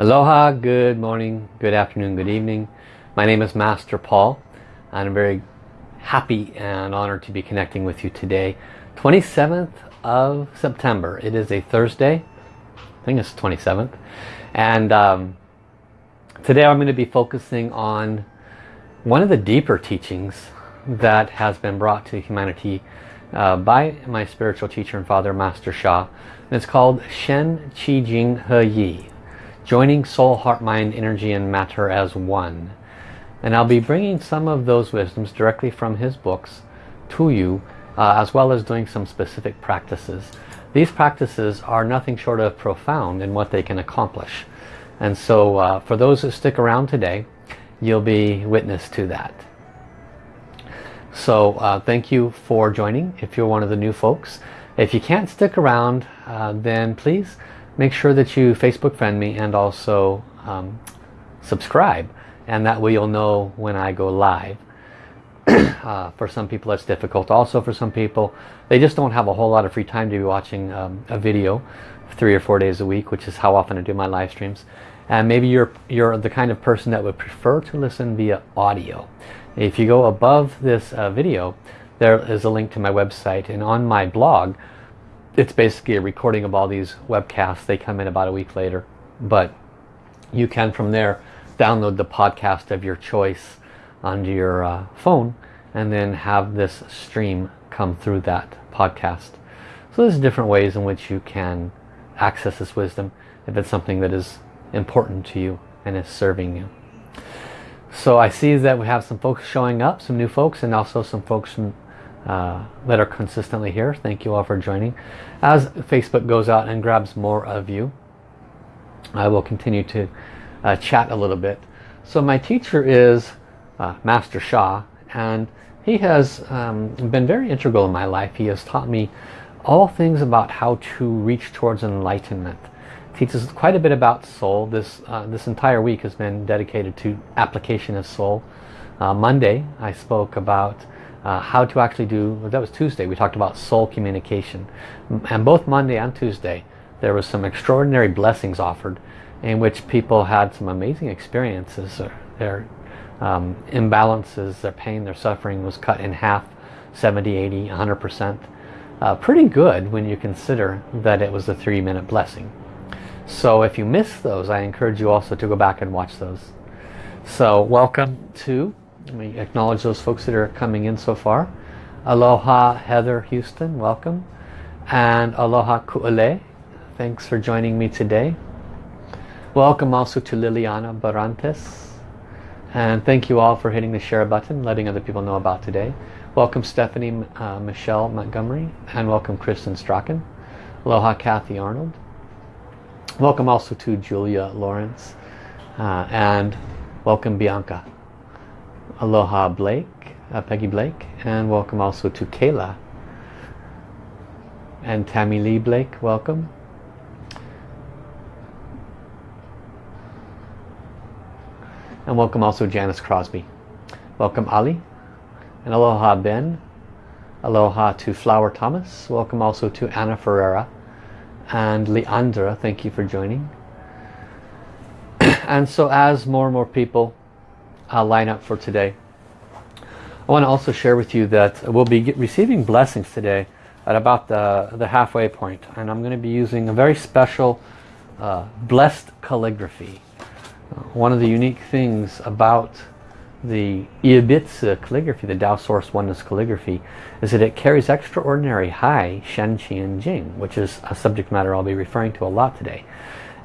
Aloha, good morning, good afternoon, good evening. My name is Master Paul and I'm very happy and honored to be connecting with you today. 27th of September. It is a Thursday. I think it's 27th. And um, today I'm going to be focusing on one of the deeper teachings that has been brought to humanity uh, by my spiritual teacher and father, Master Sha. And it's called Shen Qi Jing He Yi joining soul, heart, mind, energy and matter as one. And I'll be bringing some of those wisdoms directly from his books to you uh, as well as doing some specific practices. These practices are nothing short of profound in what they can accomplish. And so uh, for those that stick around today, you'll be witness to that. So uh, thank you for joining if you're one of the new folks. If you can't stick around, uh, then please make sure that you Facebook friend me and also um, subscribe and that way you'll know when I go live. uh, for some people that's difficult. Also for some people they just don't have a whole lot of free time to be watching um, a video three or four days a week which is how often I do my live streams. And maybe you're, you're the kind of person that would prefer to listen via audio. If you go above this uh, video there is a link to my website and on my blog it's basically a recording of all these webcasts. They come in about a week later. But you can from there download the podcast of your choice onto your uh, phone and then have this stream come through that podcast. So there's different ways in which you can access this wisdom if it's something that is important to you and is serving you. So I see that we have some folks showing up, some new folks and also some folks from uh, that are consistently here. Thank you all for joining. As Facebook goes out and grabs more of you, I will continue to uh, chat a little bit. So my teacher is uh, Master Sha and he has um, been very integral in my life. He has taught me all things about how to reach towards enlightenment. Teaches quite a bit about soul. This, uh, this entire week has been dedicated to application of soul. Uh, Monday I spoke about uh, how to actually do, that was Tuesday, we talked about soul communication. And both Monday and Tuesday, there was some extraordinary blessings offered in which people had some amazing experiences. Their um, imbalances, their pain, their suffering was cut in half, 70, 80, 100%. Uh, pretty good when you consider that it was a three minute blessing. So if you miss those, I encourage you also to go back and watch those. So welcome to me acknowledge those folks that are coming in so far. Aloha Heather Houston, welcome. And Aloha Ku'ale, thanks for joining me today. Welcome also to Liliana Barantes. And thank you all for hitting the share button, letting other people know about today. Welcome Stephanie uh, Michelle Montgomery and welcome Kristen Strachan. Aloha Kathy Arnold. Welcome also to Julia Lawrence uh, and welcome Bianca. Aloha Blake, uh, Peggy Blake, and welcome also to Kayla. And Tammy Lee Blake, welcome. And welcome also Janice Crosby. Welcome Ali. And aloha Ben. Aloha to Flower Thomas. Welcome also to Anna Ferreira. And Leandra, thank you for joining. and so as more and more people uh, lineup for today. I want to also share with you that we'll be receiving blessings today at about the, the halfway point and I'm going to be using a very special uh, blessed calligraphy. Uh, one of the unique things about the Yi Bi Zi calligraphy, the Tao Source Oneness calligraphy, is that it carries extraordinary high Shen, Qi, and Jing, which is a subject matter I'll be referring to a lot today.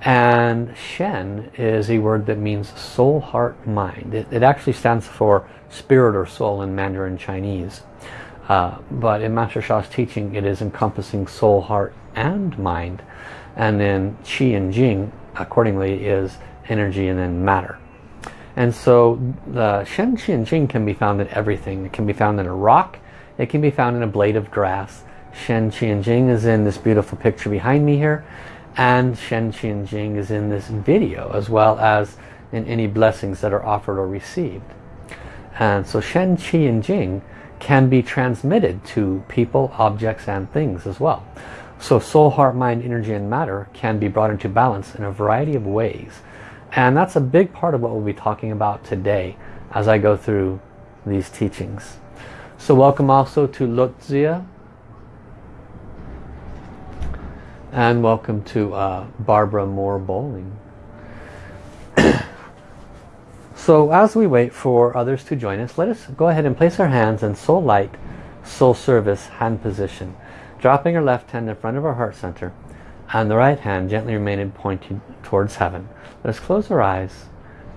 And Shen is a word that means soul, heart, mind. It, it actually stands for spirit or soul in Mandarin Chinese. Uh, but in Master Sha's teaching it is encompassing soul, heart and mind. And then Qi and Jing accordingly is energy and then matter. And so the Shen, Qi and Jing can be found in everything. It can be found in a rock. It can be found in a blade of grass. Shen, Qi and Jing is in this beautiful picture behind me here and Shen Qi Jing is in this video as well as in any blessings that are offered or received. And so Shen Qi and Jing can be transmitted to people, objects and things as well. So soul, heart, mind, energy and matter can be brought into balance in a variety of ways. And that's a big part of what we'll be talking about today as I go through these teachings. So welcome also to Lutzia. And welcome to uh, Barbara Moore Bowling. so as we wait for others to join us, let us go ahead and place our hands in soul light, soul service hand position. Dropping our left hand in front of our heart center and the right hand gently remaining pointed towards heaven. Let us close our eyes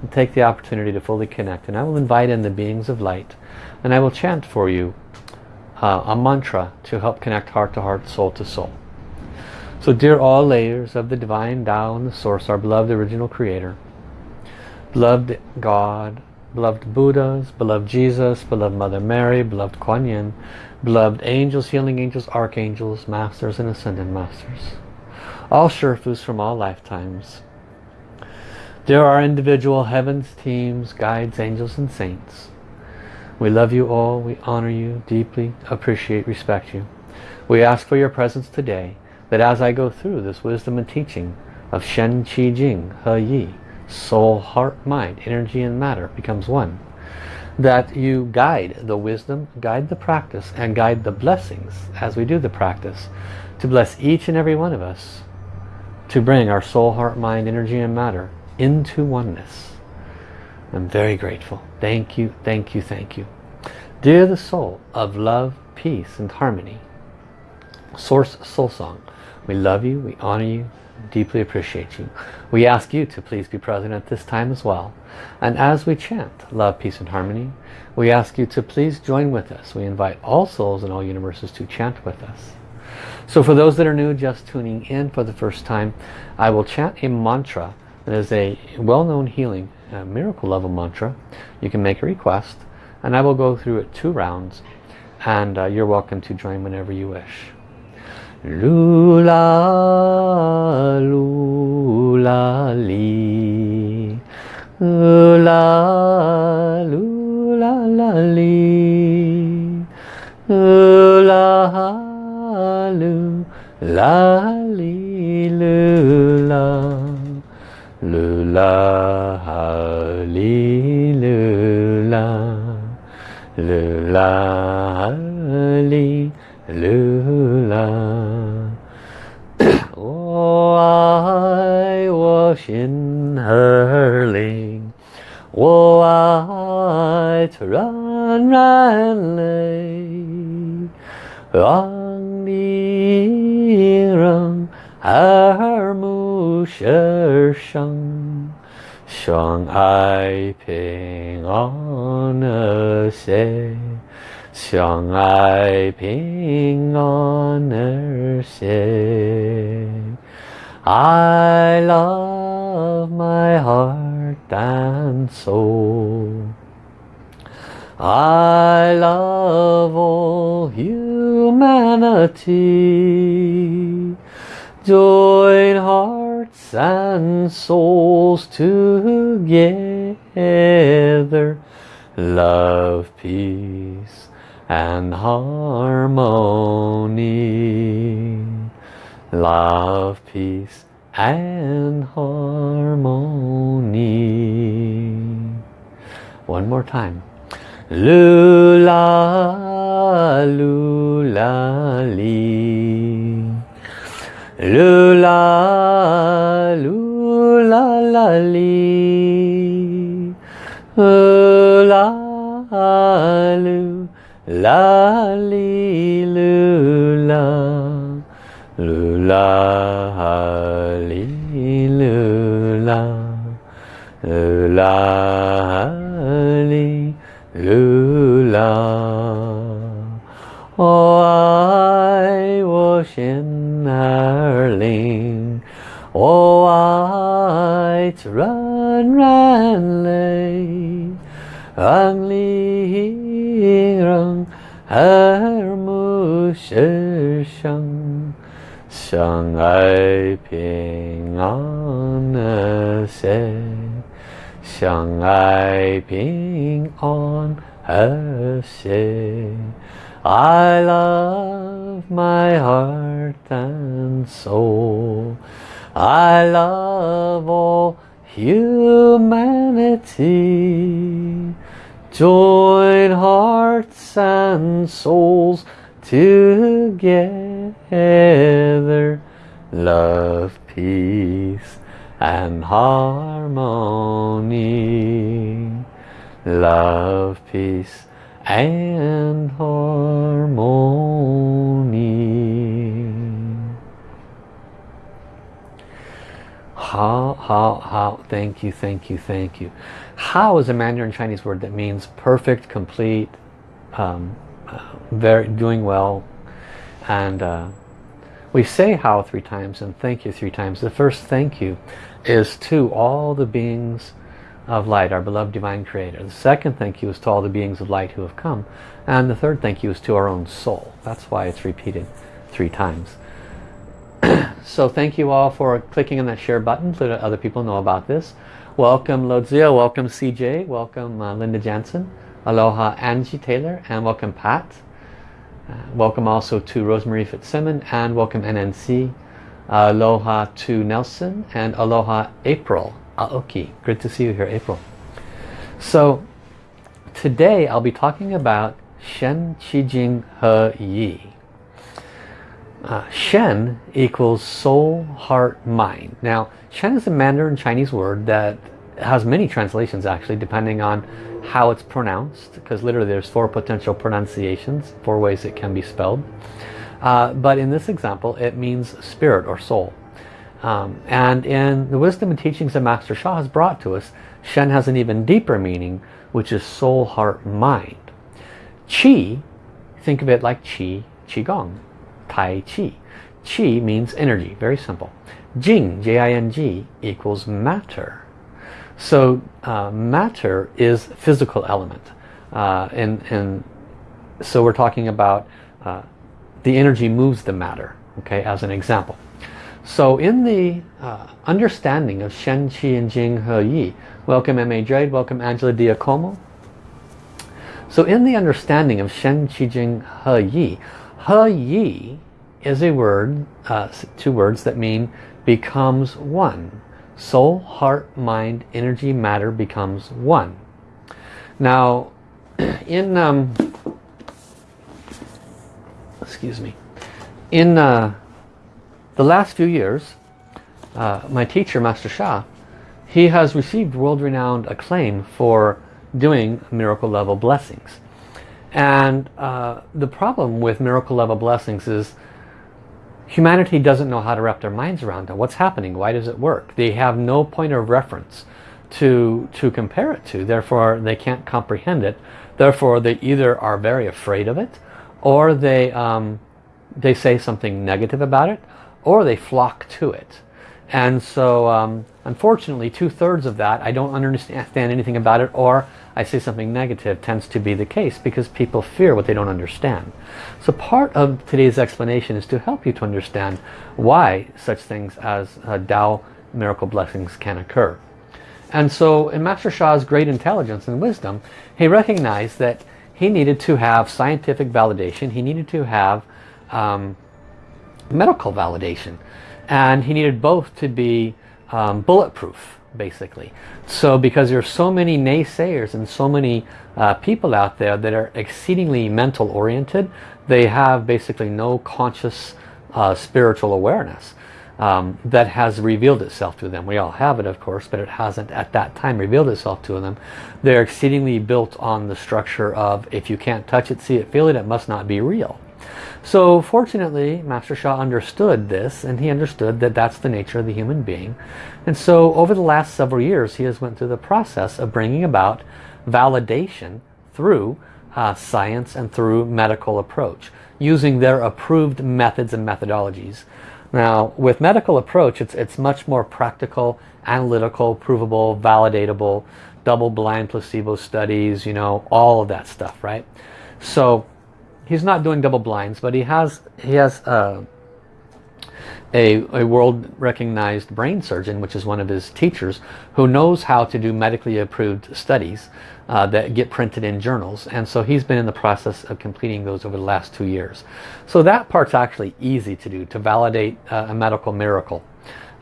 and take the opportunity to fully connect. And I will invite in the beings of light and I will chant for you uh, a mantra to help connect heart to heart, soul to soul. So dear all layers of the divine Tao and the source, our beloved original creator, beloved God, beloved Buddhas, beloved Jesus, beloved Mother Mary, beloved Kuan Yin, beloved angels, healing angels, archangels, masters and ascended masters. All shifus from all lifetimes. There are individual heavens, teams, guides, angels and saints. We love you all, we honor you, deeply appreciate, respect you. We ask for your presence today that as I go through this wisdom and teaching of Shen Qi Jing He Yi, soul, heart, mind, energy and matter becomes one, that you guide the wisdom, guide the practice and guide the blessings as we do the practice to bless each and every one of us to bring our soul, heart, mind, energy and matter into oneness. I'm very grateful. Thank you, thank you, thank you. Dear the soul of love, peace and harmony, Source Soul Song, we love you, we honor you, deeply appreciate you. We ask you to please be present at this time as well. And as we chant love, peace and harmony, we ask you to please join with us. We invite all souls in all universes to chant with us. So for those that are new, just tuning in for the first time, I will chant a mantra that is a well-known healing uh, miracle level mantra. You can make a request and I will go through it two rounds and uh, you're welcome to join whenever you wish. Lula, lula, li. Lula, lula, la, li. Lula, lu, la, li, lula. Lula, li, lula. Lula, li, lula. 爱我心儿灵，我爱它软软泪，让你让耳目舌身，相爱平安和谐。相爱平安而谐。I love my heart and soul. I love all humanity. Join hearts and souls together. Love, peace and harmony. Love, peace and harmony. One more time. Lula, lula, li. Lula, lula, la, li. Lula, lula. Li lula Lula Lula li lula 我爱我心儿灵，我爱这软软泪，让你。让耳目舌相相爱平安和谐， 相爱平安和谐。I love of my heart and soul. I love all humanity. Join hearts and souls together. Love, peace and harmony. Love, peace and harmony. How, how, how, thank you, thank you, thank you. How is a Mandarin Chinese word that means perfect, complete, um, uh, very doing well. And uh, we say how three times and thank you three times. The first thank you is to all the beings of light, our beloved divine creator. The second thank you is to all the beings of light who have come. And the third thank you is to our own soul. That's why it's repeated three times. so thank you all for clicking on that share button so that other people know about this. Welcome Lodzia, welcome CJ, welcome uh, Linda Jansen, aloha Angie Taylor, and welcome Pat. Uh, welcome also to Rosemary Fitzsimmons and welcome NNC. Uh, aloha to Nelson and aloha April. Aoki. Good to see you here, April. So today I'll be talking about Shen Qi Jing He Yi. Uh, Shen equals soul, heart, mind. Now, Shen is a Mandarin Chinese word that has many translations actually, depending on how it's pronounced, because literally there's four potential pronunciations, four ways it can be spelled. Uh, but in this example, it means spirit or soul. Um, and in the wisdom and teachings that Master Sha has brought to us, Shen has an even deeper meaning, which is soul, heart, mind. Qi, think of it like Qi, Qigong, Tai Chi. Qi means energy, very simple. Jing, J-I-N-G, equals matter. So uh, matter is physical element. Uh, and, and so we're talking about uh, the energy moves the matter, okay, as an example. So in the uh, understanding of Shen, Qi, and Jing, He, Yi, welcome M.A. Jade, welcome Angela Diacomo. So in the understanding of Shen, Qi, Jing, He, Yi, He, Yi is a word, uh, two words that mean becomes one. Soul, heart, mind, energy, matter becomes one. Now, in, um, excuse me, in uh, the last few years, uh, my teacher, Master Sha, he has received world-renowned acclaim for doing miracle level blessings. And uh, the problem with miracle level blessings is humanity doesn't know how to wrap their minds around it. What's happening? Why does it work? They have no point of reference to, to compare it to. Therefore, they can't comprehend it. Therefore, they either are very afraid of it or they, um, they say something negative about it or they flock to it. And so, um, unfortunately, two-thirds of that, I don't understand anything about it or I say something negative tends to be the case because people fear what they don't understand. So part of today's explanation is to help you to understand why such things as uh, Tao miracle blessings can occur. And so in Master Sha's great intelligence and wisdom, he recognized that he needed to have scientific validation, he needed to have um, medical validation, and he needed both to be um, bulletproof basically. So because there are so many naysayers and so many uh, people out there that are exceedingly mental oriented, they have basically no conscious uh, spiritual awareness um, that has revealed itself to them. We all have it of course, but it hasn't at that time revealed itself to them. They're exceedingly built on the structure of if you can't touch it, see it, feel it, it must not be real. So fortunately, Master Sha understood this and he understood that that's the nature of the human being. And so over the last several years, he has went through the process of bringing about validation through uh, science and through medical approach, using their approved methods and methodologies. Now, with medical approach, it's, it's much more practical, analytical, provable, validatable, double-blind placebo studies, you know, all of that stuff, right? So he's not doing double blinds, but he has he has uh, a, a world recognized brain surgeon, which is one of his teachers, who knows how to do medically approved studies uh, that get printed in journals. And so he's been in the process of completing those over the last two years. So that part's actually easy to do, to validate uh, a medical miracle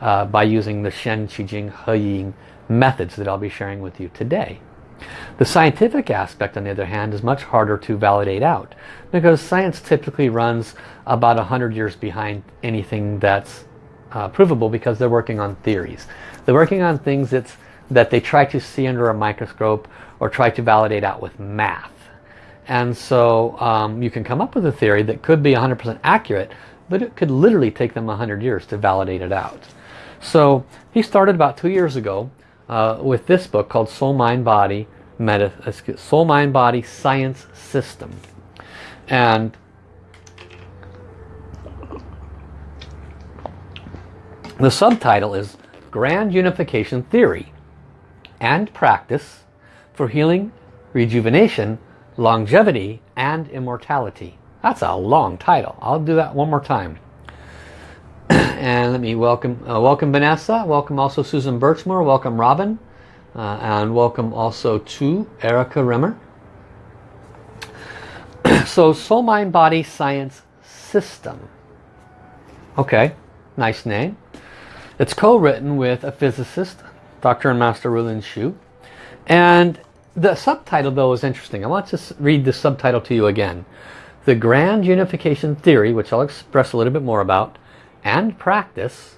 uh, by using the Shen, Qi Jing, He Yi methods that I'll be sharing with you today. The scientific aspect, on the other hand, is much harder to validate out because science typically runs about 100 years behind anything that's uh, provable because they're working on theories. They're working on things that's, that they try to see under a microscope or try to validate out with math. And so um, you can come up with a theory that could be 100% accurate, but it could literally take them 100 years to validate it out. So he started about two years ago uh, with this book called Soul Mind Body Meta, Soul Mind Body Science System. And the subtitle is Grand Unification Theory and Practice for Healing, Rejuvenation, Longevity, and Immortality. That's a long title. I'll do that one more time. and let me welcome uh, welcome Vanessa, welcome also Susan Birchmore, welcome Robin, uh, and welcome also to Erica Rimmer. so Soul Mind Body Science System. Okay, nice name. It's co-written with a physicist, Dr. and Master Rulin Xiu. And the subtitle though is interesting. I want to read the subtitle to you again. The Grand Unification Theory, which I'll express a little bit more about, and practice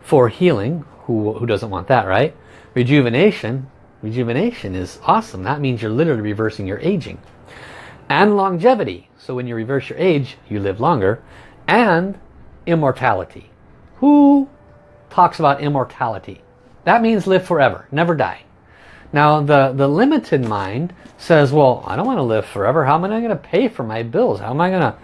for healing. Who, who doesn't want that, right? Rejuvenation. Rejuvenation is awesome. That means you're literally reversing your aging. And longevity. So when you reverse your age, you live longer. And immortality. Who talks about immortality? That means live forever, never die. Now the, the limited mind says, well, I don't want to live forever. How am I going to pay for my bills? How am I going to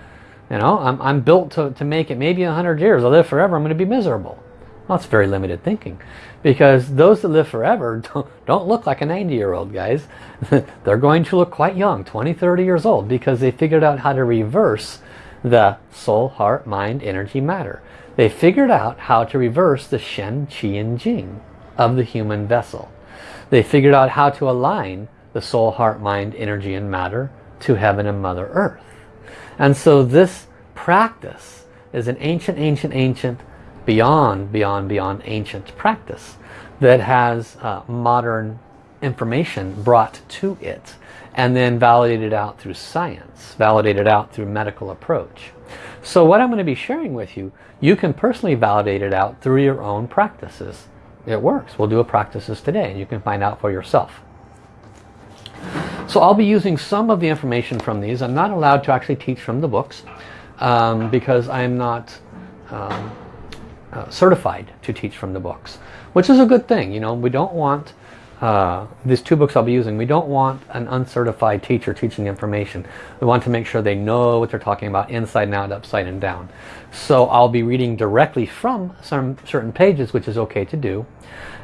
you know, I'm, I'm built to, to make it maybe 100 years. I'll live forever. I'm going to be miserable. Well, that's very limited thinking. Because those that live forever don't, don't look like a 90-year-old, guys. They're going to look quite young, 20, 30 years old, because they figured out how to reverse the soul, heart, mind, energy, matter. They figured out how to reverse the Shen, Qi, and Jing of the human vessel. They figured out how to align the soul, heart, mind, energy, and matter to heaven and Mother Earth. And so this practice is an ancient, ancient, ancient, beyond, beyond, beyond ancient practice that has uh, modern information brought to it and then validated out through science, validated out through medical approach. So what I'm going to be sharing with you, you can personally validate it out through your own practices. It works. We'll do a practices today and you can find out for yourself. So I'll be using some of the information from these. I'm not allowed to actually teach from the books um, because I'm not um, uh, certified to teach from the books, which is a good thing. You know, we don't want uh, these two books I'll be using, we don't want an uncertified teacher teaching information. We want to make sure they know what they're talking about inside and out, upside and down. So I'll be reading directly from some certain pages, which is okay to do.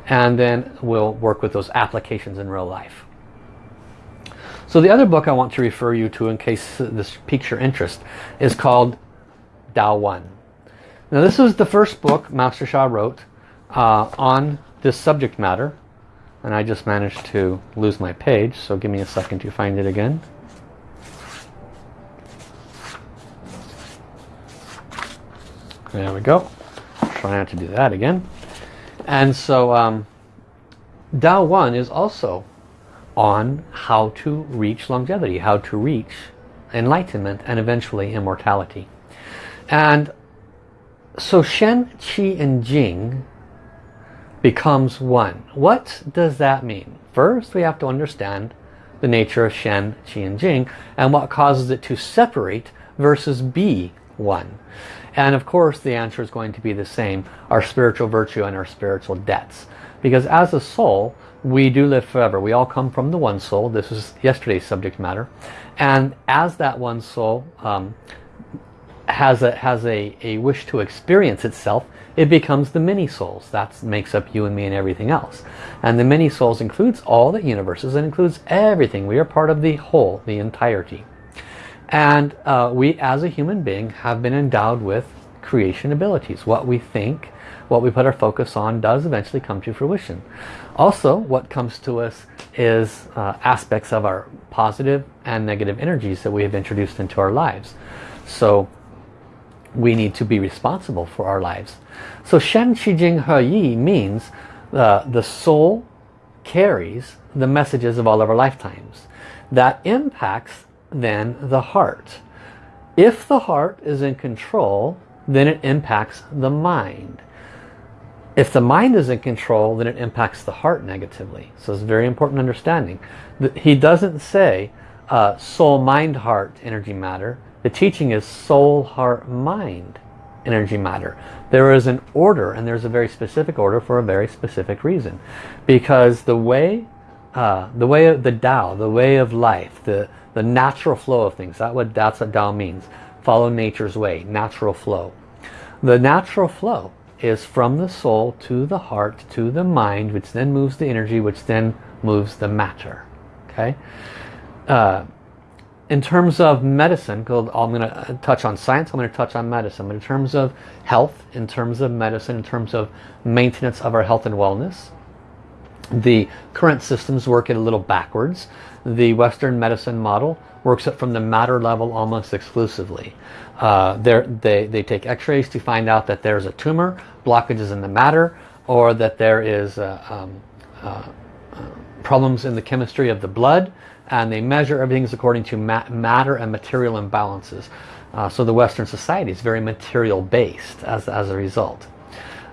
And then we'll work with those applications in real life. So the other book I want to refer you to in case this piques your interest is called Tao One. Now this is the first book Master Sha wrote uh, on this subject matter. And I just managed to lose my page, so give me a second to find it again. There we go. Try not to do that again. And so um, Tao One is also on how to reach longevity, how to reach enlightenment and eventually immortality. And so Shen, Qi and Jing becomes one. What does that mean? First we have to understand the nature of Shen, Qi and Jing and what causes it to separate versus be one. And of course the answer is going to be the same, our spiritual virtue and our spiritual debts. Because as a soul, we do live forever. We all come from the one soul. This is yesterday's subject matter. And as that one soul um, has, a, has a, a wish to experience itself, it becomes the many souls. That makes up you and me and everything else. And the many souls includes all the universes and includes everything. We are part of the whole, the entirety. And uh, we as a human being have been endowed with creation abilities. What we think, what we put our focus on does eventually come to fruition. Also, what comes to us is uh, aspects of our positive and negative energies that we have introduced into our lives. So we need to be responsible for our lives. So Shen Qi Jing He Yi means uh, the soul carries the messages of all of our lifetimes. That impacts then the heart. If the heart is in control, then it impacts the mind. If the mind is in control, then it impacts the heart negatively. So it's very important understanding. He doesn't say uh, soul, mind, heart, energy, matter. The teaching is soul, heart, mind, energy, matter. There is an order and there's a very specific order for a very specific reason. Because the way, uh, the way of the Tao, the way of life, the, the natural flow of things. That what, that's what Tao means. Follow nature's way, natural flow. The natural flow is from the soul to the heart to the mind, which then moves the energy, which then moves the matter. Okay. Uh, in terms of medicine, I'm going to touch on science, I'm going to touch on medicine, but in terms of health, in terms of medicine, in terms of maintenance of our health and wellness, the current systems work it a little backwards the Western medicine model works it from the matter level almost exclusively. Uh, they, they take x-rays to find out that there's a tumor, blockages in the matter, or that there is uh, um, uh, uh, problems in the chemistry of the blood, and they measure everything according to ma matter and material imbalances. Uh, so the Western society is very material based as, as a result.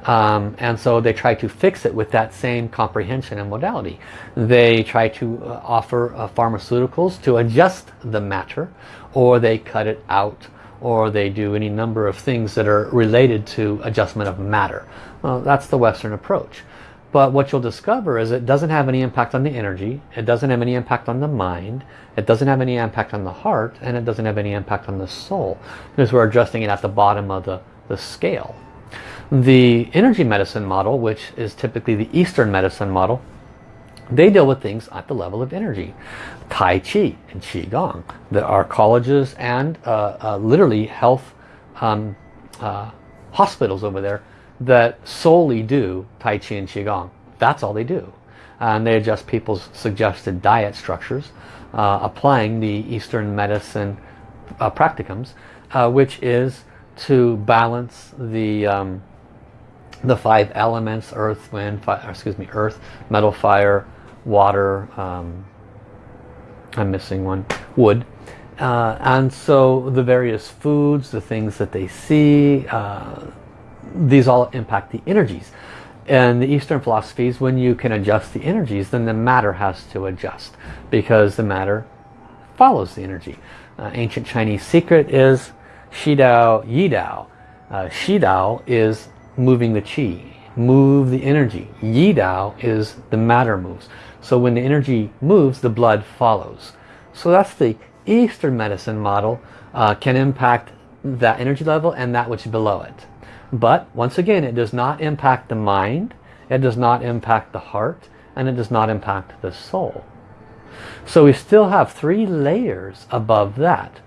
Um, and so they try to fix it with that same comprehension and modality. They try to uh, offer uh, pharmaceuticals to adjust the matter or they cut it out or they do any number of things that are related to adjustment of matter. Well, that's the Western approach. But what you'll discover is it doesn't have any impact on the energy, it doesn't have any impact on the mind, it doesn't have any impact on the heart, and it doesn't have any impact on the soul. Because we're adjusting it at the bottom of the, the scale. The energy medicine model, which is typically the Eastern medicine model, they deal with things at the level of energy. Tai Chi and Qi Gong. There are colleges and uh, uh, literally health um, uh, hospitals over there that solely do Tai Chi and Qi Gong. That's all they do. And they adjust people's suggested diet structures, uh, applying the Eastern medicine uh, practicums, uh, which is to balance the um, the five elements, earth, wind, fire, excuse me, earth, metal, fire, water, um, I'm missing one, wood. Uh, and so the various foods, the things that they see, uh, these all impact the energies. And the Eastern philosophies, when you can adjust the energies, then the matter has to adjust because the matter follows the energy. Uh, ancient Chinese secret is Shidao Yidao. Uh, Shidao is moving the chi, move the energy. Yi Dao is the matter moves. So when the energy moves, the blood follows. So that's the Eastern medicine model uh, can impact that energy level and that which is below it. But once again, it does not impact the mind, it does not impact the heart, and it does not impact the soul. So we still have three layers above that.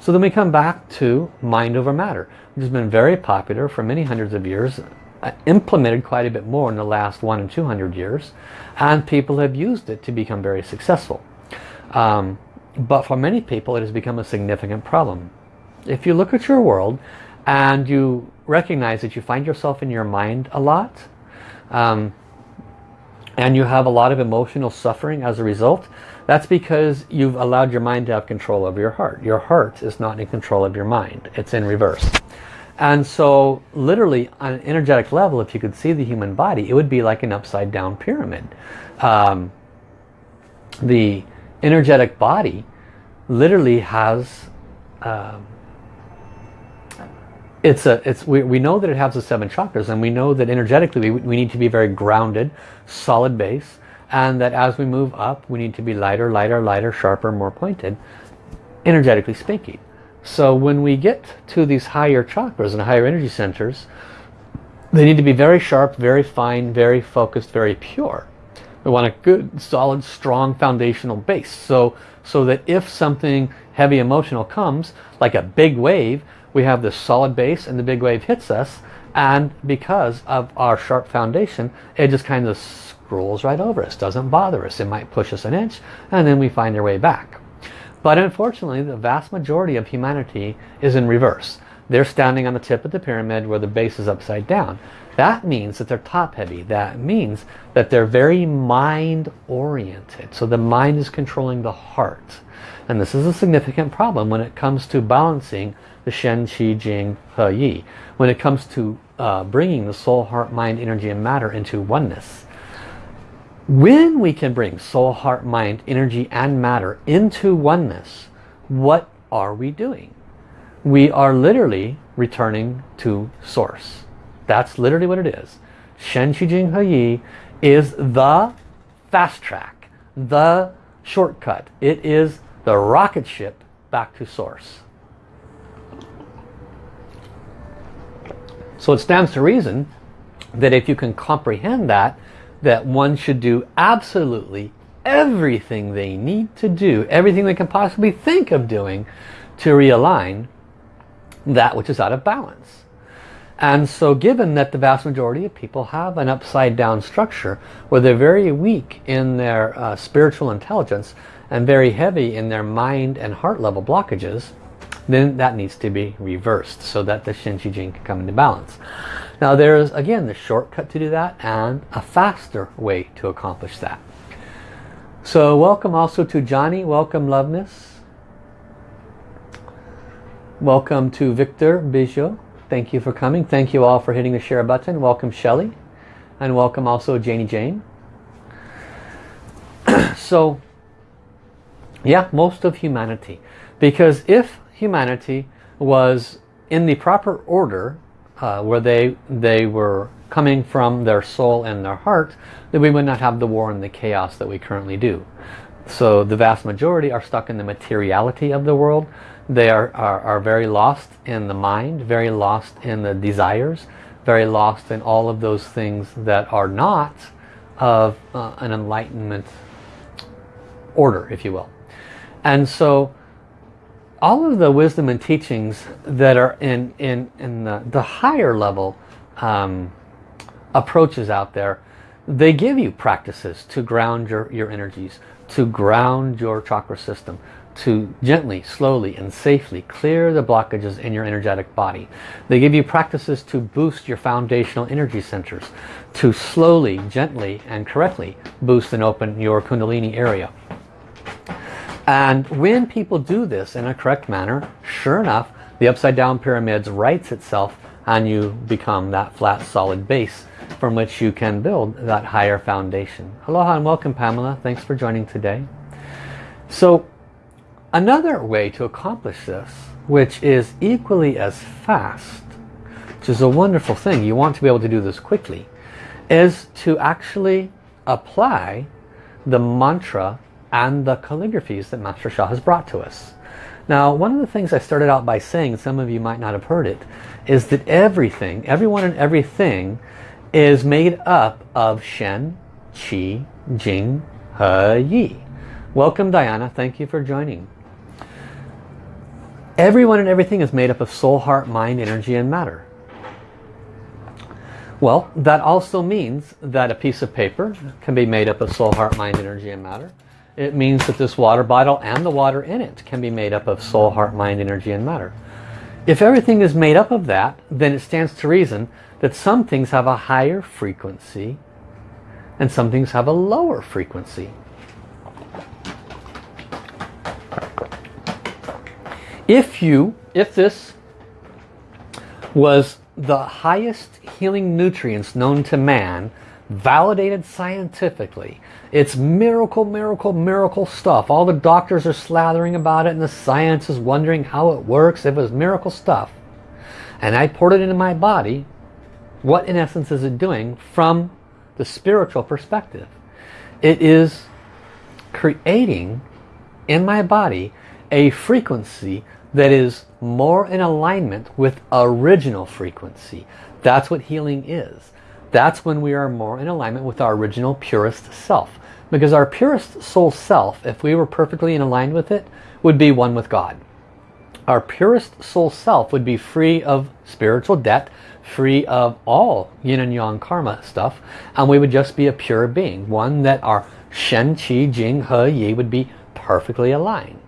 So then we come back to mind over matter, which has been very popular for many hundreds of years, uh, implemented quite a bit more in the last one and two hundred years, and people have used it to become very successful. Um, but for many people it has become a significant problem. If you look at your world and you recognize that you find yourself in your mind a lot, um, and you have a lot of emotional suffering as a result, that's because you've allowed your mind to have control over your heart. Your heart is not in control of your mind. It's in reverse. And so literally on an energetic level, if you could see the human body, it would be like an upside down pyramid. Um, the energetic body literally has um, it's a it's we, we know that it has the seven chakras and we know that energetically we, we need to be very grounded solid base and that as we move up we need to be lighter lighter lighter sharper more pointed energetically speaking so when we get to these higher chakras and higher energy centers they need to be very sharp very fine very focused very pure. We want a good solid strong foundational base. So so that if something heavy emotional comes like a big wave we have this solid base and the big wave hits us and because of our sharp foundation it just kind of scrolls right over us doesn't bother us. It might push us an inch and then we find our way back but unfortunately the vast majority of humanity is in reverse. They're standing on the tip of the pyramid where the base is upside down. That means that they're top heavy that means that they're very mind oriented so the mind is controlling the heart. And this is a significant problem when it comes to balancing the Shen, Qi, Jing, He, Yi. When it comes to uh, bringing the soul, heart, mind, energy, and matter into oneness. When we can bring soul, heart, mind, energy, and matter into oneness, what are we doing? We are literally returning to source. That's literally what it is. Shen, Qi, Jing, He, Yi is the fast track, the shortcut. It is the rocket ship back to source. So it stands to reason that if you can comprehend that, that one should do absolutely everything they need to do, everything they can possibly think of doing to realign that which is out of balance. And so given that the vast majority of people have an upside down structure where they're very weak in their uh, spiritual intelligence and very heavy in their mind and heart level blockages, then that needs to be reversed so that the Shen Qi Jing can come into balance. Now there's again the shortcut to do that and a faster way to accomplish that. So welcome also to Johnny, welcome Loveness. Welcome to Victor Bijou. Thank you for coming. Thank you all for hitting the share button. Welcome Shelly. And welcome also Janie Jane. so, yeah, most of humanity. Because if humanity was in the proper order uh, where they they were coming from their soul and their heart then we would not have the war and the chaos that we currently do. So the vast majority are stuck in the materiality of the world. They are, are, are very lost in the mind very lost in the desires very lost in all of those things that are not of uh, an enlightenment order if you will. And so all of the wisdom and teachings that are in, in, in the, the higher level um, approaches out there, they give you practices to ground your, your energies, to ground your chakra system, to gently, slowly and safely clear the blockages in your energetic body. They give you practices to boost your foundational energy centers, to slowly, gently and correctly boost and open your kundalini area. And when people do this in a correct manner, sure enough, the upside down pyramids writes itself and you become that flat solid base from which you can build that higher foundation. Aloha and welcome Pamela. Thanks for joining today. So another way to accomplish this, which is equally as fast, which is a wonderful thing, you want to be able to do this quickly, is to actually apply the mantra and the calligraphies that Master Sha has brought to us. Now, one of the things I started out by saying, some of you might not have heard it, is that everything, everyone and everything is made up of Shen, Qi, Jing, He, Yi. Welcome Diana, thank you for joining. Everyone and everything is made up of soul, heart, mind, energy, and matter. Well, that also means that a piece of paper can be made up of soul, heart, mind, energy, and matter it means that this water bottle and the water in it can be made up of soul, heart, mind, energy, and matter. If everything is made up of that, then it stands to reason that some things have a higher frequency and some things have a lower frequency. If you, if this was the highest healing nutrients known to man, validated scientifically, it's miracle, miracle, miracle stuff. All the doctors are slathering about it and the science is wondering how it works. It was miracle stuff and I poured it into my body, what in essence is it doing from the spiritual perspective? It is creating in my body a frequency that is more in alignment with original frequency. That's what healing is that's when we are more in alignment with our original purest self. Because our purest soul self, if we were perfectly in aligned with it, would be one with God. our purest soul self would be free of spiritual debt, free of all yin and yang karma stuff, and we would just be a pure being, one that our Shen, Qi, Jing, He, Yi would be perfectly aligned.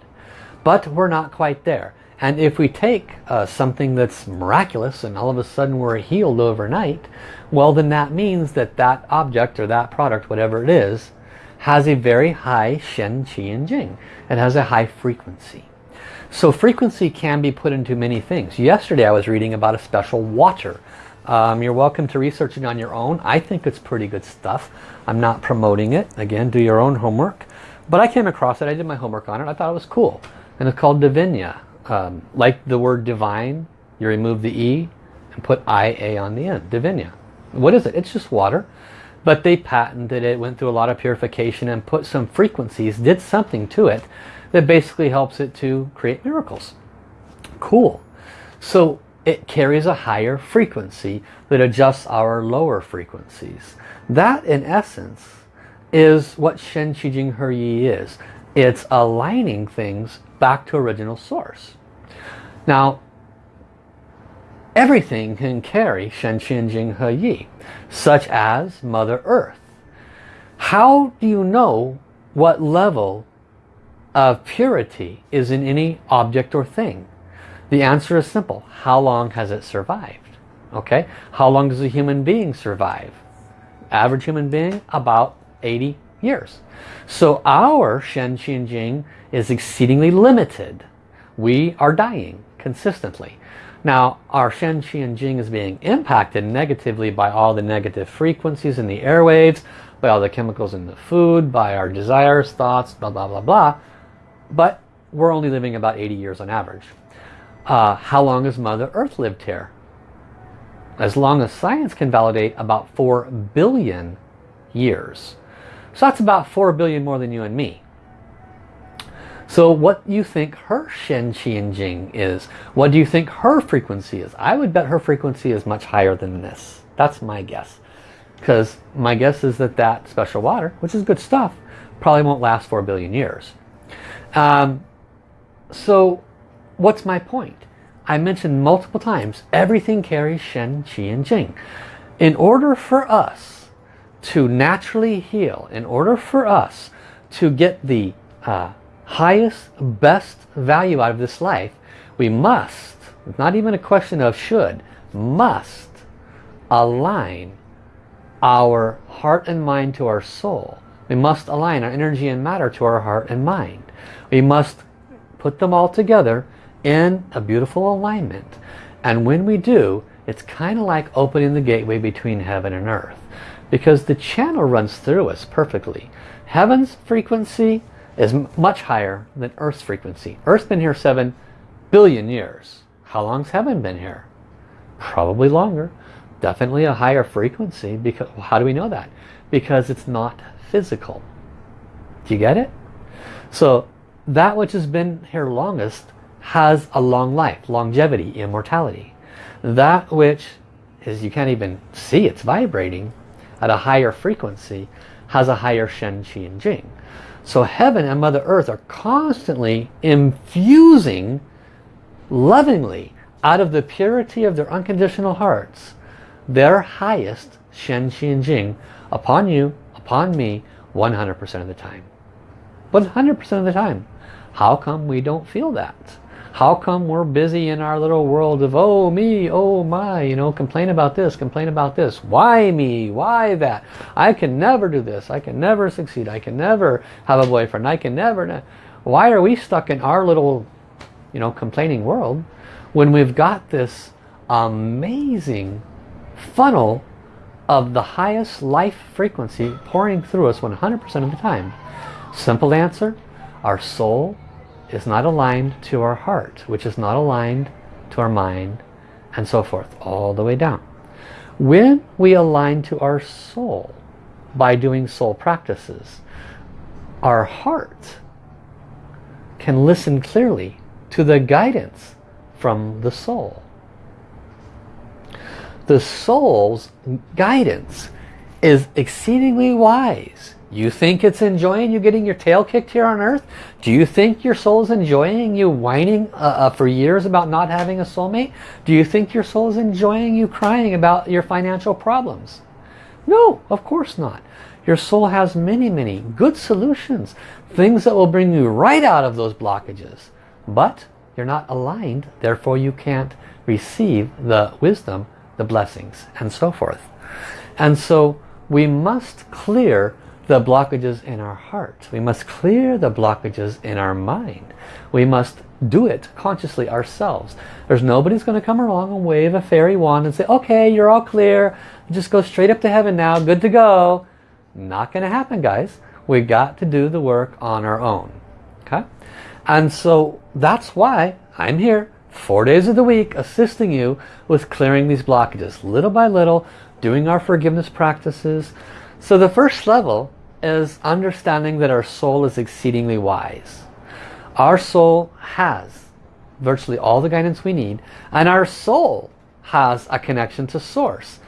But we're not quite there. And if we take uh, something that's miraculous and all of a sudden we're healed overnight, well then that means that that object or that product, whatever it is, has a very high Shen, Qi and Jing. It has a high frequency. So frequency can be put into many things. Yesterday I was reading about a special water. Um, you're welcome to research it on your own. I think it's pretty good stuff. I'm not promoting it. Again, do your own homework. But I came across it. I did my homework on it. I thought it was cool. And it's called Divinia. Um, like the word divine, you remove the E and put IA on the end. Divinia. What is it? It's just water. But they patented it, went through a lot of purification and put some frequencies, did something to it that basically helps it to create miracles. Cool. So it carries a higher frequency that adjusts our lower frequencies. That in essence is what Shen Qi Jing He Yi is. It's aligning things back to original source. Now everything can carry Shen Qi Jing He Yi such as Mother Earth. How do you know what level of purity is in any object or thing? The answer is simple. How long has it survived? Okay. How long does a human being survive? Average human being, about 80 years. So our Shen Qi Jing is exceedingly limited. We are dying consistently. Now our Shen Qi and Jing is being impacted negatively by all the negative frequencies in the airwaves, by all the chemicals in the food, by our desires, thoughts, blah blah blah blah but we're only living about 80 years on average. Uh, how long has Mother Earth lived here? As long as science can validate about 4 billion years. So that's about 4 billion more than you and me. So what do you think her Shen, Qi, and Jing is? What do you think her frequency is? I would bet her frequency is much higher than this. That's my guess. Because my guess is that that special water, which is good stuff, probably won't last 4 billion years. Um, so what's my point? I mentioned multiple times, everything carries Shen, Qi, and Jing. In order for us to naturally heal, in order for us to get the uh, highest, best value out of this life, we must, not even a question of should, must align our heart and mind to our soul. We must align our energy and matter to our heart and mind. We must put them all together in a beautiful alignment. And when we do, it's kind of like opening the gateway between heaven and earth. Because the channel runs through us perfectly. Heaven's frequency is much higher than Earth's frequency. Earth's been here 7 billion years. How long's heaven been here? Probably longer. Definitely a higher frequency. Because How do we know that? Because it's not physical. Do you get it? So that which has been here longest has a long life, longevity, immortality. That which is you can't even see it's vibrating at a higher frequency has a higher Shen, Qi and Jing. So heaven and Mother Earth are constantly infusing lovingly out of the purity of their unconditional hearts their highest Shen, Qi and Jing upon you, upon me, 100% of the time. 100% of the time. How come we don't feel that? How come we're busy in our little world of, oh me, oh my, you know, complain about this, complain about this. Why me? Why that? I can never do this. I can never succeed. I can never have a boyfriend. I can never. Why are we stuck in our little, you know, complaining world when we've got this amazing funnel of the highest life frequency pouring through us 100% of the time? Simple answer, our soul is not aligned to our heart, which is not aligned to our mind, and so forth, all the way down. When we align to our soul by doing soul practices, our heart can listen clearly to the guidance from the soul. The soul's guidance is exceedingly wise You think it's enjoying you getting your tail kicked here on earth? Do you think your soul is enjoying you whining uh, uh, for years about not having a soulmate? Do you think your soul is enjoying you crying about your financial problems? No, of course not. Your soul has many, many good solutions. Things that will bring you right out of those blockages. But you're not aligned, therefore you can't receive the wisdom, the blessings, and so forth. And so we must clear the blockages in our heart. We must clear the blockages in our mind. We must do it consciously ourselves. There's nobody's going to come along and wave a fairy wand and say, okay, you're all clear. Just go straight up to heaven now. Good to go. Not going to happen, guys. We got to do the work on our own. Okay? And so that's why I'm here four days of the week assisting you with clearing these blockages little by little doing our forgiveness practices so the first level is understanding that our soul is exceedingly wise. Our soul has virtually all the guidance we need and our soul has a connection to source.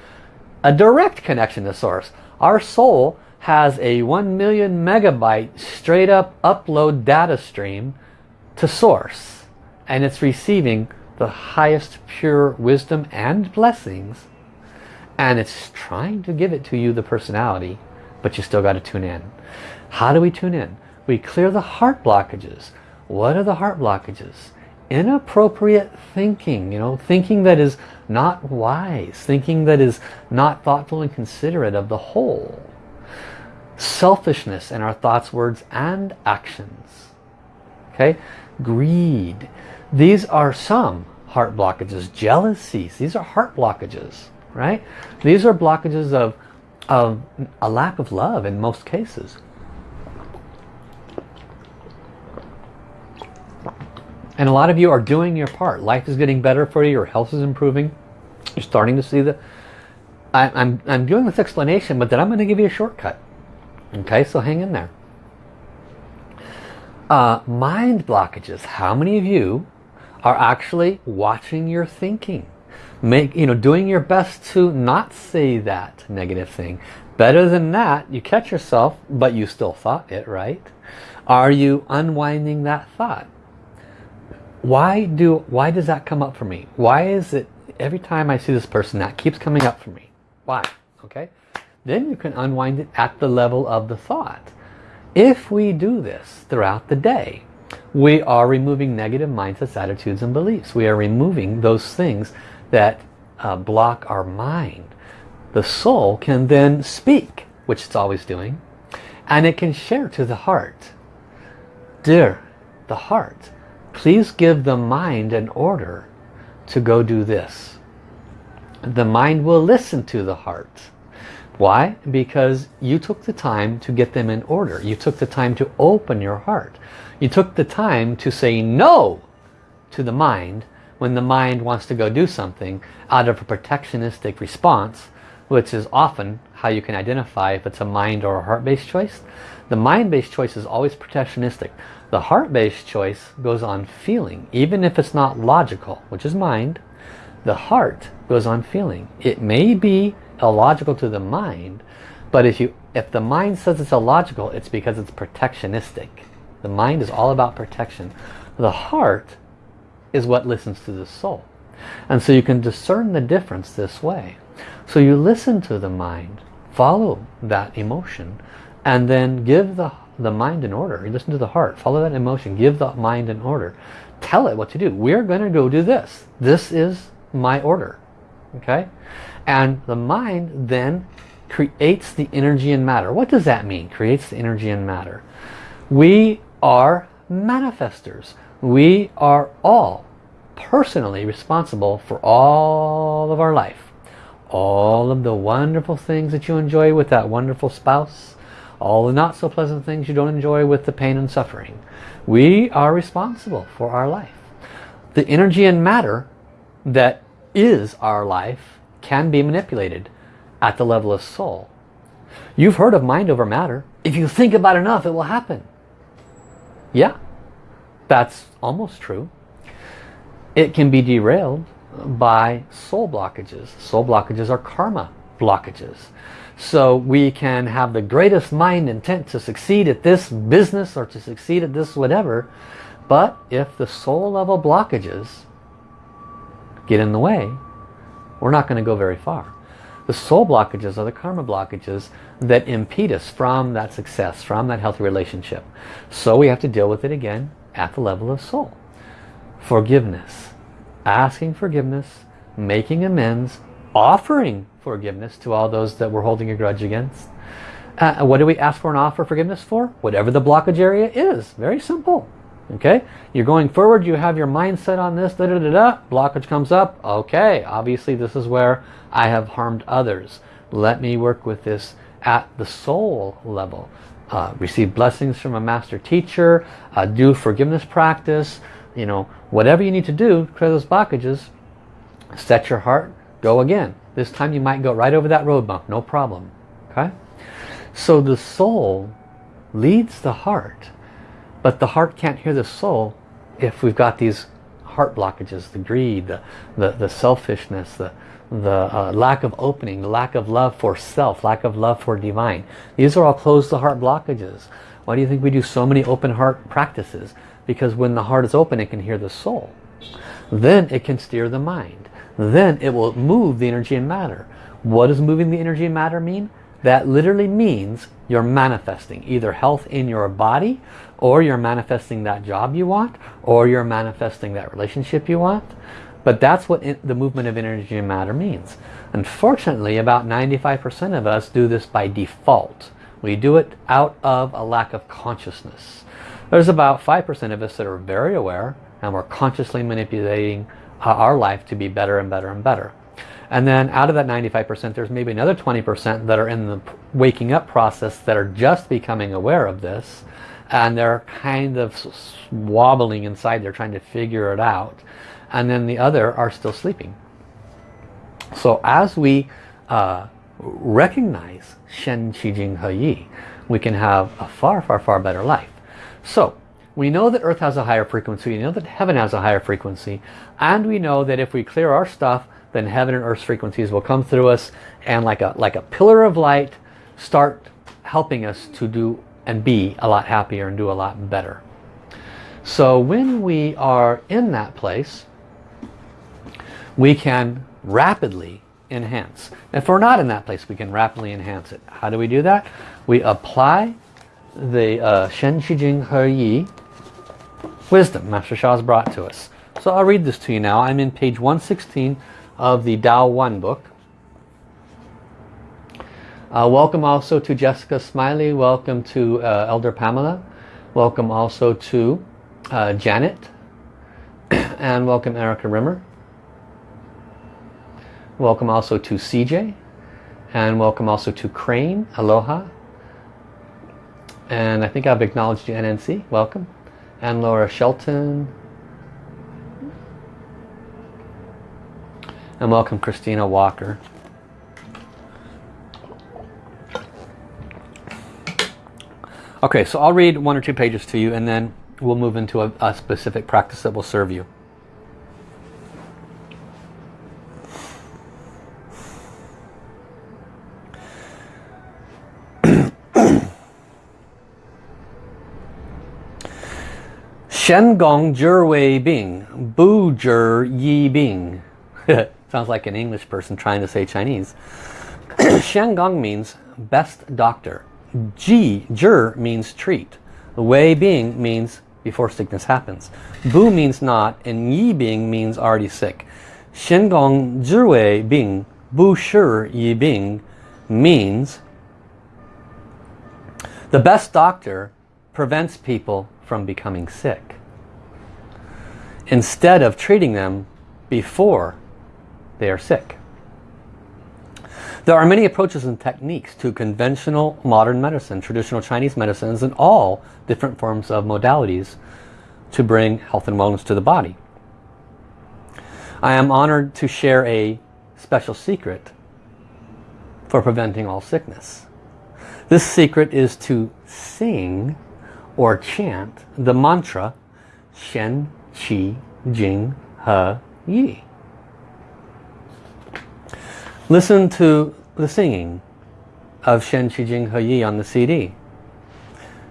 A direct connection to source. Our soul has a 1 million megabyte straight up upload data stream to source and it's receiving the highest pure wisdom and blessings and it's trying to give it to you the personality but you still got to tune in. How do we tune in? We clear the heart blockages. What are the heart blockages? Inappropriate thinking, you know, thinking that is not wise, thinking that is not thoughtful and considerate of the whole. Selfishness in our thoughts, words, and actions. Okay? Greed. These are some heart blockages. Jealousies. These are heart blockages, right? These are blockages of of a lack of love in most cases. And a lot of you are doing your part. Life is getting better for you. Your health is improving. You're starting to see the... I, am I'm, I'm doing this explanation, but then I'm going to give you a shortcut. Okay, so hang in there. Uh, mind blockages. How many of you are actually watching your thinking? Make you know doing your best to not say that negative thing. Better than that you catch yourself but you still thought it right? Are you unwinding that thought? Why do why does that come up for me? Why is it every time I see this person that keeps coming up for me? Why? Okay? Then you can unwind it at the level of the thought. If we do this throughout the day we are removing negative mindsets attitudes and beliefs. We are removing those things that uh, block our mind. The soul can then speak, which it's always doing, and it can share to the heart. Dear, the heart, please give the mind an order to go do this. The mind will listen to the heart. Why? Because you took the time to get them in order. You took the time to open your heart. You took the time to say no to the mind when the mind wants to go do something out of a protectionistic response, which is often how you can identify if it's a mind or a heart-based choice. The mind-based choice is always protectionistic. The heart-based choice goes on feeling, even if it's not logical, which is mind. The heart goes on feeling. It may be illogical to the mind, but if you if the mind says it's illogical, it's because it's protectionistic. The mind is all about protection. The heart is what listens to the soul. And so you can discern the difference this way. So you listen to the mind, follow that emotion, and then give the, the mind an order. You listen to the heart, follow that emotion, give the mind an order. Tell it what to do. We're going to go do this. This is my order. Okay? And the mind then creates the energy and matter. What does that mean? Creates the energy and matter. We are manifestors. We are all personally responsible for all of our life. All of the wonderful things that you enjoy with that wonderful spouse. All the not so pleasant things you don't enjoy with the pain and suffering. We are responsible for our life. The energy and matter that is our life can be manipulated at the level of soul. You've heard of mind over matter. If you think about enough, it will happen. Yeah, that's almost true. It can be derailed by soul blockages. Soul blockages are karma blockages. So we can have the greatest mind intent to succeed at this business or to succeed at this whatever. But if the soul level blockages get in the way, we're not going to go very far. The soul blockages are the karma blockages that impede us from that success, from that healthy relationship. So we have to deal with it again at the level of soul. Forgiveness. Asking forgiveness, making amends, offering forgiveness to all those that we're holding a grudge against. Uh, what do we ask for an offer forgiveness for? Whatever the blockage area is. Very simple. Okay, you're going forward, you have your mindset on this, da da da da, blockage comes up. Okay, obviously this is where I have harmed others. Let me work with this at the soul level. Uh, receive blessings from a master teacher, uh, do forgiveness practice, you know, whatever you need to do, clear those blockages, set your heart, go again. This time you might go right over that road bump, no problem. Okay? So the soul leads the heart but the heart can't hear the soul if we've got these heart blockages, the greed, the, the, the selfishness, the, the uh, lack of opening, the lack of love for self, lack of love for divine. These are all closed the heart blockages. Why do you think we do so many open heart practices? Because when the heart is open, it can hear the soul. Then it can steer the mind. Then it will move the energy and matter. What does moving the energy and matter mean? That literally means you're manifesting either health in your body or you're manifesting that job you want or you're manifesting that relationship you want. But that's what the movement of energy and matter means. Unfortunately, about 95% of us do this by default. We do it out of a lack of consciousness. There's about 5% of us that are very aware and we're consciously manipulating uh, our life to be better and better and better. And then out of that 95%, there's maybe another 20% that are in the waking up process that are just becoming aware of this. And they're kind of wobbling inside. They're trying to figure it out. And then the other are still sleeping. So as we uh, recognize Shen Qi Jing He Yi, we can have a far, far, far better life. So we know that Earth has a higher frequency. We know that Heaven has a higher frequency. And we know that if we clear our stuff, then heaven and earth's frequencies will come through us and like a like a pillar of light start helping us to do and be a lot happier and do a lot better so when we are in that place we can rapidly enhance if we're not in that place we can rapidly enhance it how do we do that we apply the uh, Shen Qi Jing He Yi wisdom Master Sha has brought to us so I'll read this to you now I'm in page 116 of the Dao One book. Uh, welcome also to Jessica Smiley. Welcome to uh, Elder Pamela. Welcome also to uh, Janet. and welcome Erica Rimmer. Welcome also to CJ. And welcome also to Crane. Aloha. And I think I've acknowledged you, NNC. Welcome. And Laura Shelton. And welcome Christina Walker. Okay, so I'll read one or two pages to you and then we'll move into a, a specific practice that will serve you. Shen Gong Zhi Wei Bing Bu Zhi Yi Bing Sounds like an English person trying to say Chinese. Gong means best doctor. Ji, Zhi means treat. Wei Bing means before sickness happens. Bu means not and Yi Bing means already sick. Gong Zhi Wei Bing Bu Shi Yi Bing means the best doctor prevents people from becoming sick instead of treating them before they are sick. There are many approaches and techniques to conventional modern medicine, traditional Chinese medicines, and all different forms of modalities to bring health and wellness to the body. I am honored to share a special secret for preventing all sickness. This secret is to sing or chant the mantra Shen Qi Jing He Yi. Listen to the singing of Shen Qi Jing He Yi on the CD.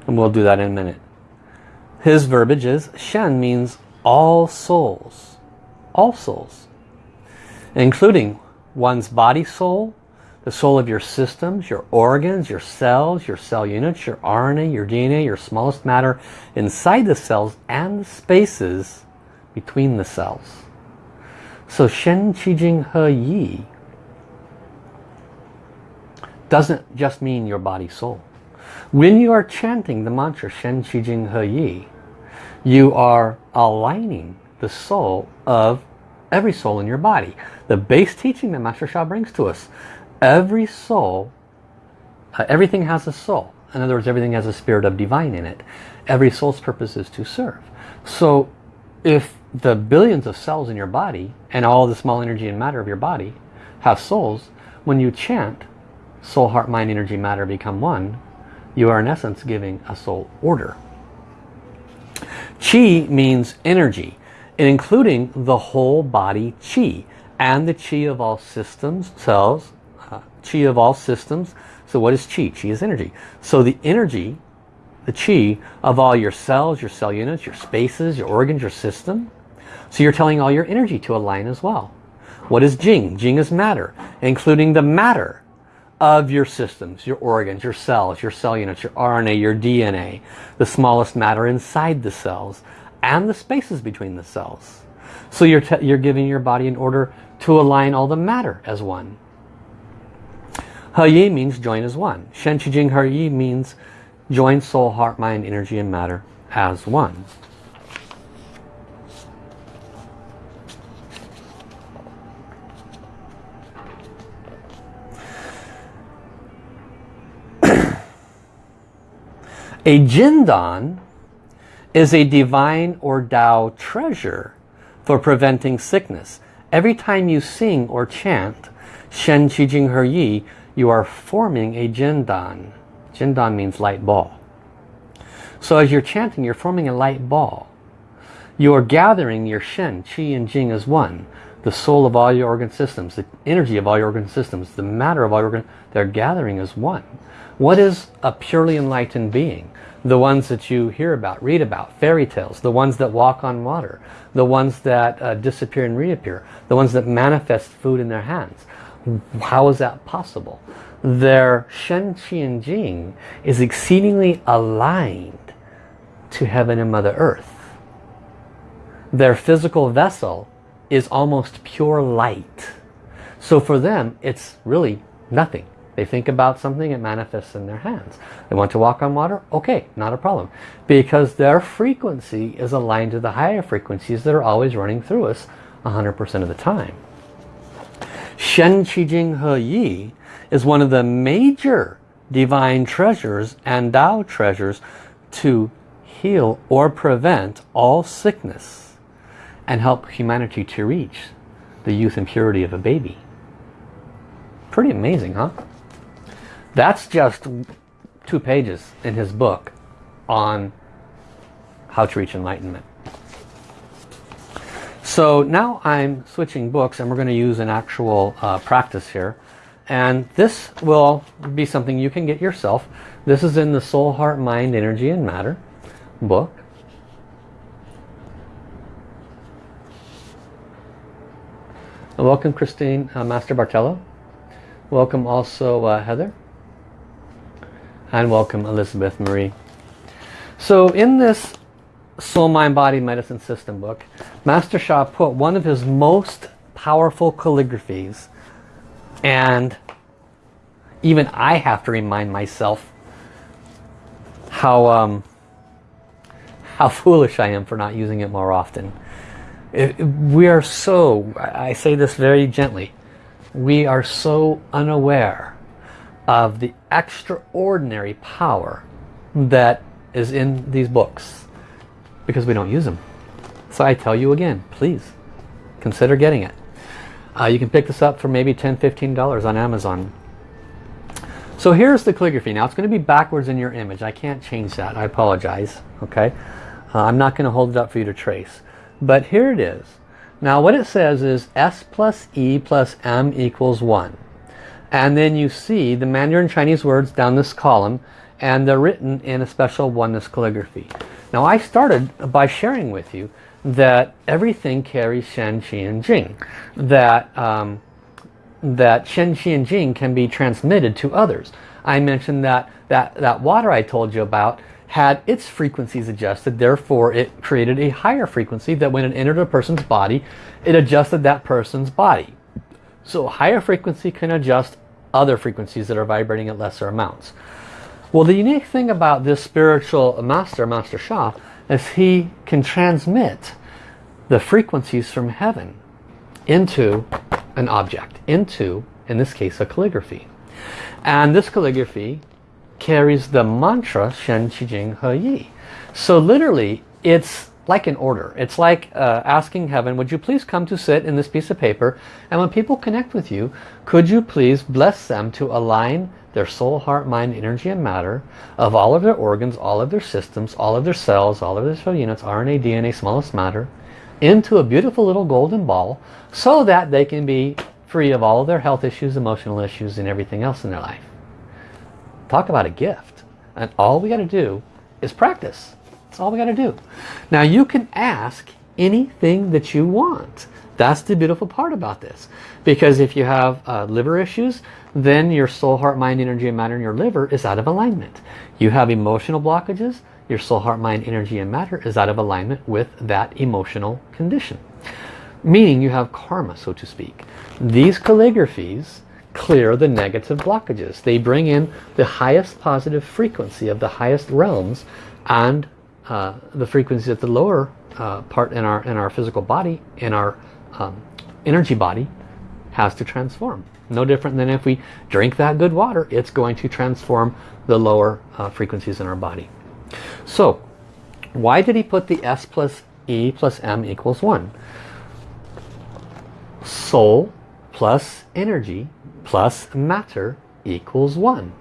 And we'll do that in a minute. His verbiage is Shen means all souls. All souls. Including one's body soul, the soul of your systems, your organs, your cells, your cell units, your RNA, your DNA, your smallest matter inside the cells and the spaces between the cells. So Shen Qi Jing He Yi doesn't just mean your body soul. When you are chanting the mantra Shen Qi Jing He Yi, you are aligning the soul of every soul in your body. The base teaching that Master Sha brings to us. Every soul, uh, everything has a soul. In other words, everything has a spirit of divine in it. Every soul's purpose is to serve. So if the billions of cells in your body and all the small energy and matter of your body have souls, when you chant soul, heart, mind, energy, matter become one, you are in essence giving a soul order. Qi means energy, including the whole body Qi and the Qi of all systems, cells, Qi of all systems. So what is chi? Chi is energy. So the energy, the chi of all your cells, your cell units, your spaces, your organs, your system. So you're telling all your energy to align as well. What is Jing? Jing is matter, including the matter of your systems, your organs, your cells, your cell units, your RNA, your DNA, the smallest matter inside the cells, and the spaces between the cells. So you're, you're giving your body an order to align all the matter as one. He means join as one. Shen Qi Jing He means join soul, heart, mind, energy, and matter as one. A Jindan is a divine or Tao treasure for preventing sickness. Every time you sing or chant Shen Qi Jing He Yi, you are forming a Jindan. Jindan means light ball. So as you're chanting, you're forming a light ball. You are gathering your Shen, Qi and Jing as one. The soul of all your organ systems, the energy of all your organ systems, the matter of all your organ, they're gathering as one. What is a purely enlightened being? the ones that you hear about, read about, fairy tales, the ones that walk on water, the ones that uh, disappear and reappear, the ones that manifest food in their hands. How is that possible? Their Shen, Qi, and Jing is exceedingly aligned to heaven and Mother Earth. Their physical vessel is almost pure light. So for them, it's really nothing. They think about something, it manifests in their hands. They want to walk on water? Okay, not a problem. Because their frequency is aligned to the higher frequencies that are always running through us 100% of the time. Shen Qi Jing He Yi is one of the major divine treasures and Tao treasures to heal or prevent all sickness and help humanity to reach the youth and purity of a baby. Pretty amazing, huh? That's just two pages in his book on how to reach enlightenment. So now I'm switching books and we're going to use an actual uh, practice here. And this will be something you can get yourself. This is in the Soul, Heart, Mind, Energy and Matter book. welcome Christine, uh, Master Bartello. Welcome also uh, Heather and welcome Elizabeth Marie. So in this Soul Mind Body Medicine System book, Master Sha put one of his most powerful calligraphies and even I have to remind myself how um, how foolish I am for not using it more often. It, we are so, I say this very gently, we are so unaware of the extraordinary power that is in these books because we don't use them. So I tell you again, please consider getting it. Uh, you can pick this up for maybe $10, $15 on Amazon. So here's the calligraphy. Now it's going to be backwards in your image. I can't change that. I apologize. Okay, uh, I'm not going to hold it up for you to trace. But here it is. Now what it says is S plus E plus M equals 1. and then you see the Mandarin Chinese words down this column and they're written in a special oneness calligraphy. Now I started by sharing with you that everything carries Shen, Qi, and Jing. That, um, that Shen, Qi, and Jing can be transmitted to others. I mentioned that, that that water I told you about had its frequencies adjusted, therefore it created a higher frequency that when it entered a person's body, it adjusted that person's body. So higher frequency can adjust other frequencies that are vibrating at lesser amounts. Well, the unique thing about this spiritual master, Master Sha, is he can transmit the frequencies from heaven into an object, into, in this case, a calligraphy. And this calligraphy carries the mantra Shen Qi Jing He Yi. So literally, it's like an order. It's like uh, asking heaven, would you please come to sit in this piece of paper? And when people connect with you, could you please bless them to align their soul, heart, mind, energy, and matter of all of their organs, all of their systems, all of their cells, all of their cell units, RNA, DNA, smallest matter, into a beautiful little golden ball so that they can be free of all of their health issues, emotional issues, and everything else in their life. Talk about a gift. And all we got to do is practice. That's all we got to do. Now you can ask anything that you want. That's the beautiful part about this. Because if you have uh, liver issues, then your soul, heart, mind, energy, and matter in your liver is out of alignment. You have emotional blockages, your soul, heart, mind, energy, and matter is out of alignment with that emotional condition. Meaning you have karma, so to speak. These calligraphies clear the negative blockages. They bring in the highest positive frequency of the highest realms and uh, the frequency at the lower uh, part in our in our physical body, in our um, energy body, has to transform. No different than if we drink that good water, it's going to transform the lower uh, frequencies in our body. So, why did he put the S plus E plus M equals 1? Soul plus energy plus matter equals 1.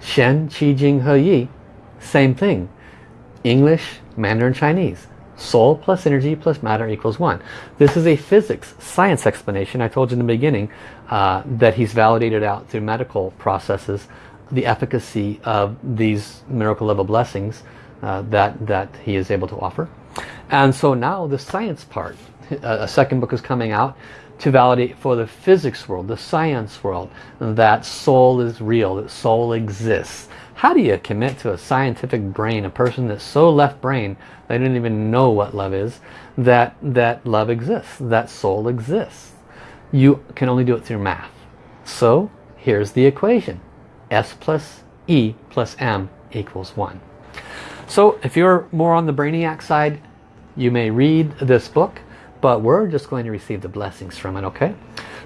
Shen, Qi, Jing, He, Yi, same thing. English, Mandarin, Chinese. Soul plus energy plus matter equals 1. This is a physics, science explanation. I told you in the beginning uh, that he's validated out through medical processes the efficacy of these miracle level blessings uh, that, that he is able to offer. And so now the science part, a second book is coming out to validate for the physics world, the science world, that soul is real, that soul exists. How do you commit to a scientific brain, a person that's so left brain, they don't even know what love is, that, that love exists, that soul exists. You can only do it through math. So here's the equation. S plus E plus M equals 1. So if you're more on the Brainiac side, you may read this book, but we're just going to receive the blessings from it, okay?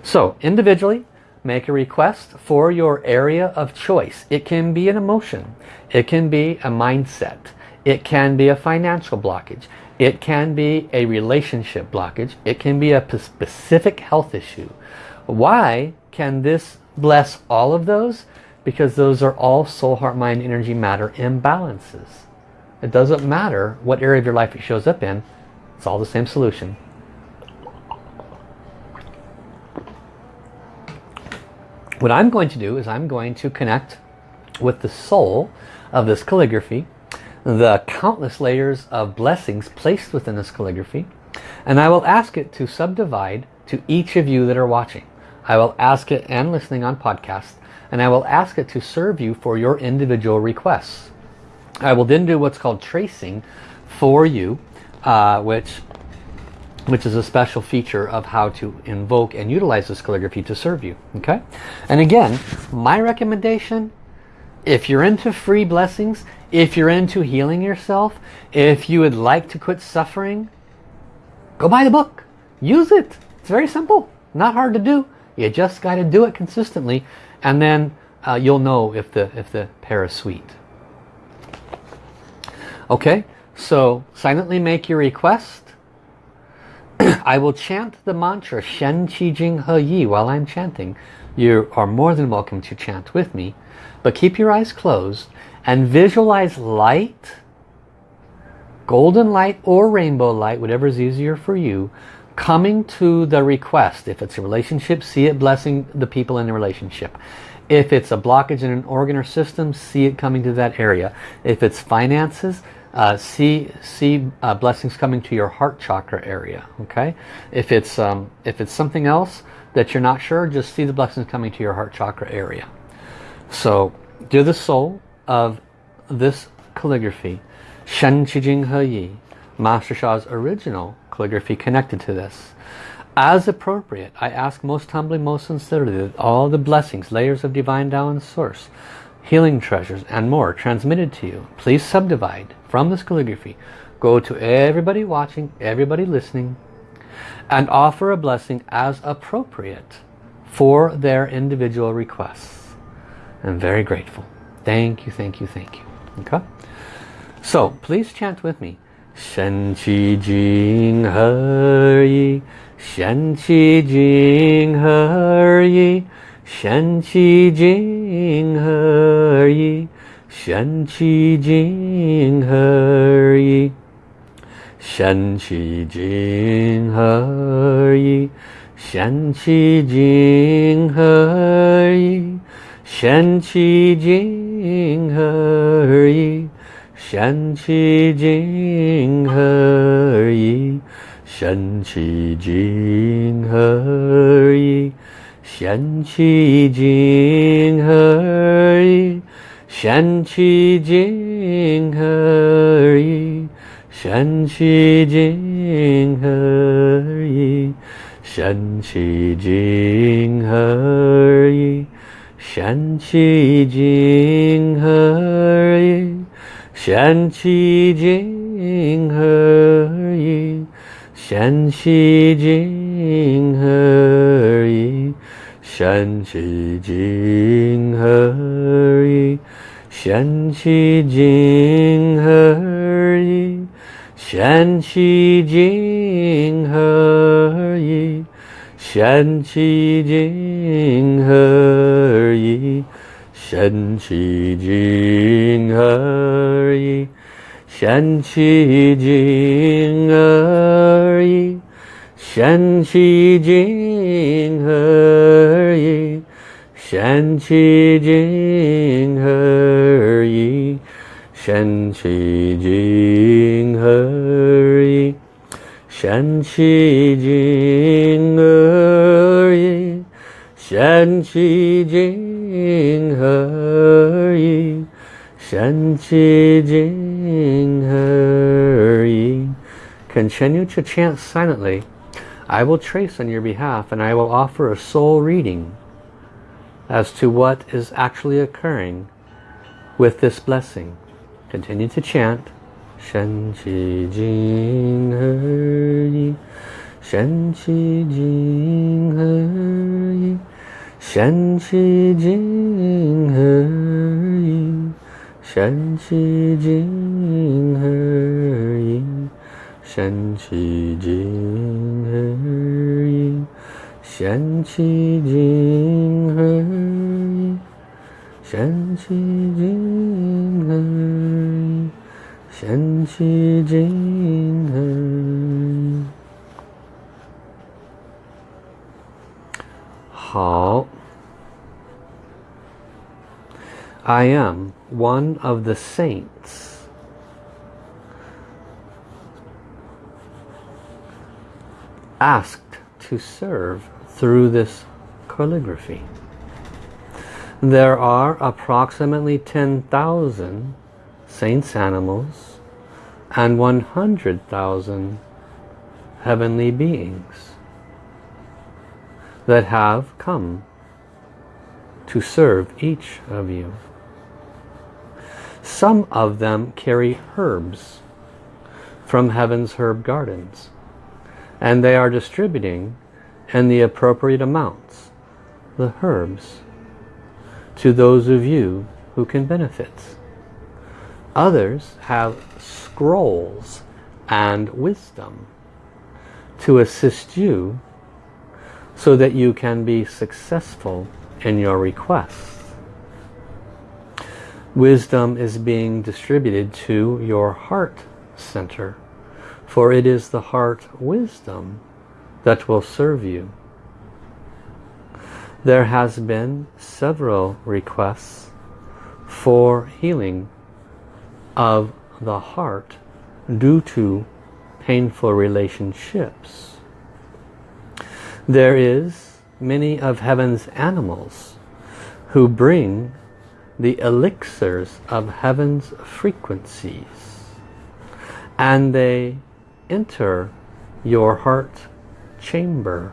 So individually, make a request for your area of choice. It can be an emotion. It can be a mindset. It can be a financial blockage. It can be a relationship blockage. It can be a specific health issue. Why can this bless all of those? Because those are all soul, heart, mind, energy, matter imbalances. It doesn't matter what area of your life it shows up in. It's all the same solution. What I'm going to do is I'm going to connect with the soul of this calligraphy, the countless layers of blessings placed within this calligraphy, and I will ask it to subdivide to each of you that are watching. I will ask it and listening on podcast, and I will ask it to serve you for your individual requests. I will then do what's called tracing for you, uh, which which is a special feature of how to invoke and utilize this calligraphy to serve you. Okay, And again, my recommendation, if you're into free blessings, if you're into healing yourself, if you would like to quit suffering, go buy the book. Use it. It's very simple. Not hard to do. You just got to do it consistently and then uh, you'll know if the, if the pear is sweet. Okay, so silently make your request I will chant the mantra Shen Qi Jing He Yi while I'm chanting. You are more than welcome to chant with me. But keep your eyes closed and visualize light, golden light or rainbow light, whatever is easier for you, coming to the request. If it's a relationship, see it blessing the people in the relationship. If it's a blockage in an organ or system, see it coming to that area. If it's finances, uh, see see uh, blessings coming to your heart chakra area. Okay. If it's um, if it's something else that you're not sure, just see the blessings coming to your heart chakra area. So, dear the soul of this calligraphy, Shen Qi Jing He Yi, Master Sha's original calligraphy connected to this. As appropriate, I ask most humbly, most sincerely that all the blessings, layers of divine Tao and source, healing treasures and more transmitted to you, please subdivide from this calligraphy. Go to everybody watching, everybody listening, and offer a blessing as appropriate for their individual requests. I'm very grateful. Thank you, thank you, thank you. Okay? So, please chant with me. Shen Qi Jing He Yi Shen Qi Jing He Yi 玄奇金何以？玄奇金何以？玄奇金何以？玄奇金何以？玄奇金何以？玄奇金何以？玄奇金何以？玄其静何而已？玄其精何而已？静其精何而静？玄其精何静已？玄其精何而已？玄其静何？其何？山其景何以？山其景何以？山其景何以？山其景何以？山其景何以？山其景何以？山其景何以？Shen Qi Jing He Yi. Shen Qi Jing He Yi. Shen Qi Jing He Yi. Shen Qi Jing He Yi. Shen Qi Jing He Yi. Continue to chant silently. I will trace on your behalf and I will offer a soul reading as to what is actually occurring with this blessing. Continue to chant. Shen Qi Jing He Yi Shen Qi Jing He Yi Shen Qi Jing He Yi Shen Qi Jing He Yi Shen Qi Jing He Yi 神气金何以？神气金何以？神气金何以？好。I am one of the saints. asked to serve through this calligraphy. There are approximately 10,000 saints animals and 100,000 heavenly beings that have come to serve each of you. Some of them carry herbs from heaven's herb gardens and they are distributing in the appropriate amounts the herbs to those of you who can benefit. Others have scrolls and wisdom to assist you so that you can be successful in your requests. Wisdom is being distributed to your heart center. For it is the heart wisdom that will serve you. There has been several requests for healing of the heart due to painful relationships. There is many of heaven's animals who bring the elixirs of heaven's frequencies and they enter your heart chamber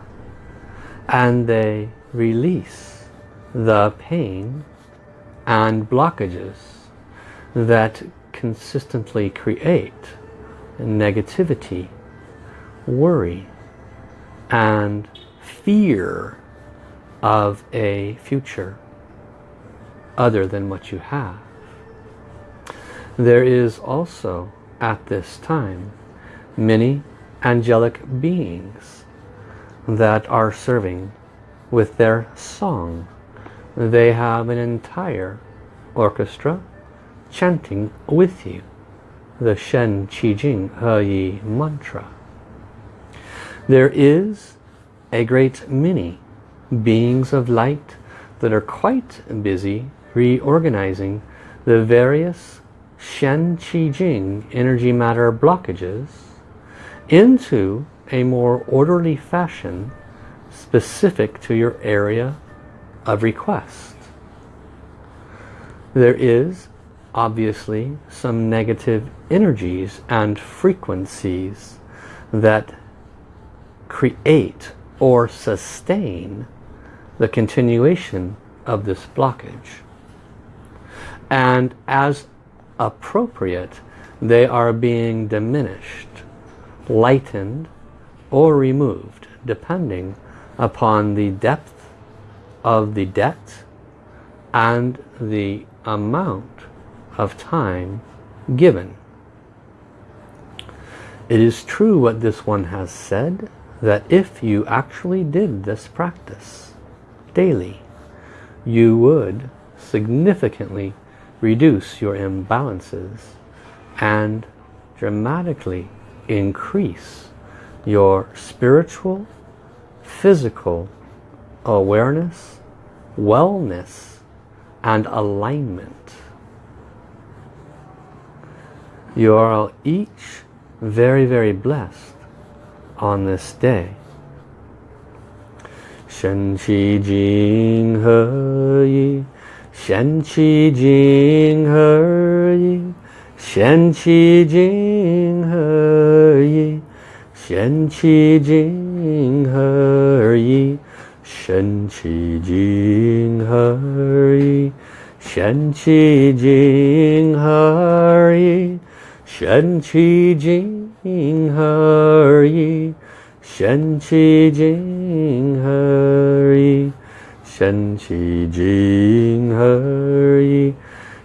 and they release the pain and blockages that consistently create negativity, worry, and fear of a future other than what you have. There is also at this time many angelic beings that are serving with their song. They have an entire orchestra chanting with you the Shen Qi Jing He Yi mantra. There is a great many beings of light that are quite busy reorganizing the various Shen Qi Jing energy matter blockages into a more orderly fashion specific to your area of request. There is obviously some negative energies and frequencies that create or sustain the continuation of this blockage. And as appropriate, they are being diminished, lightened, or removed, depending upon the depth of the debt and the amount of time given. It is true what this one has said, that if you actually did this practice daily, you would significantly reduce your imbalances and dramatically increase your spiritual, physical awareness, wellness and alignment. You are each very, very blessed on this day. Shen Qi Jing He Yi Shen Qi Jing He Yi Shen Qi Jing He Yi 神奇金合一，贤奇金合一，神奇金合一，神奇金合一，神奇金合一，神奇金合一，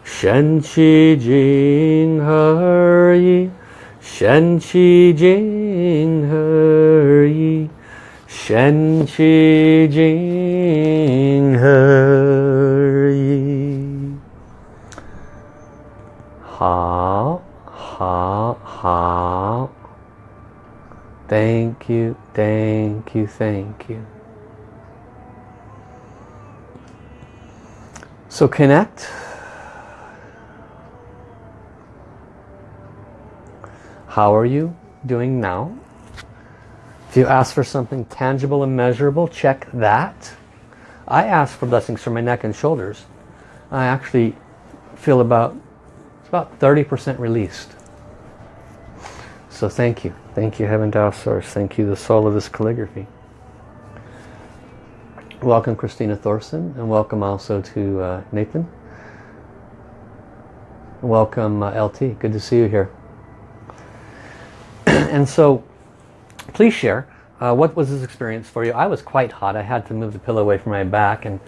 神奇金合一，贤妻金。Sing her. Shen Qi Jing He Yi. Ha. Thank you, thank you, thank you. So connect. How are you? Doing now? If you ask for something tangible and measurable, check that. I ask for blessings for my neck and shoulders. I actually feel about it's about 30% released. So thank you. Thank you, Heaven Tao Source. Thank you, the soul of this calligraphy. Welcome, Christina Thorson, and welcome also to uh, Nathan. Welcome, uh, LT. Good to see you here. And so, please share. Uh, what was this experience for you? I was quite hot. I had to move the pillow away from my back and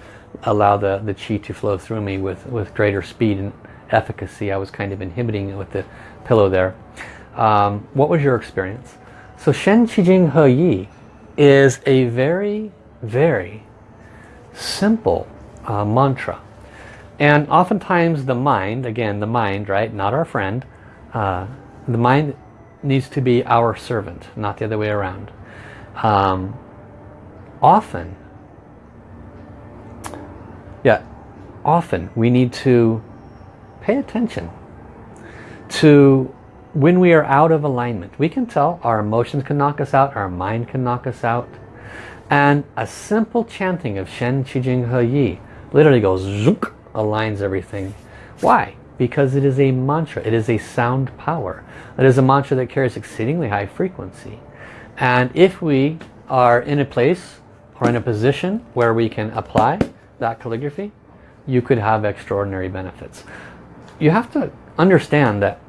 allow the, the chi to flow through me with, with greater speed and efficacy. I was kind of inhibiting it with the pillow there. Um, what was your experience? So Shen Qi Jing He Yi is a very, very simple uh, mantra. And oftentimes the mind, again the mind, right, not our friend, uh, the mind needs to be our servant, not the other way around. um, often, yeah, often we need to pay attention to when we are out of alignment. We can tell our emotions can knock us out, our mind can knock us out. And a simple chanting of Shen Qi Jing He Yi literally goes zook, aligns everything. Why? Because it is a mantra. It is a sound power. It is a mantra that carries exceedingly high frequency. And if we are in a place or in a position where we can apply that calligraphy, you could have extraordinary benefits. You have to understand that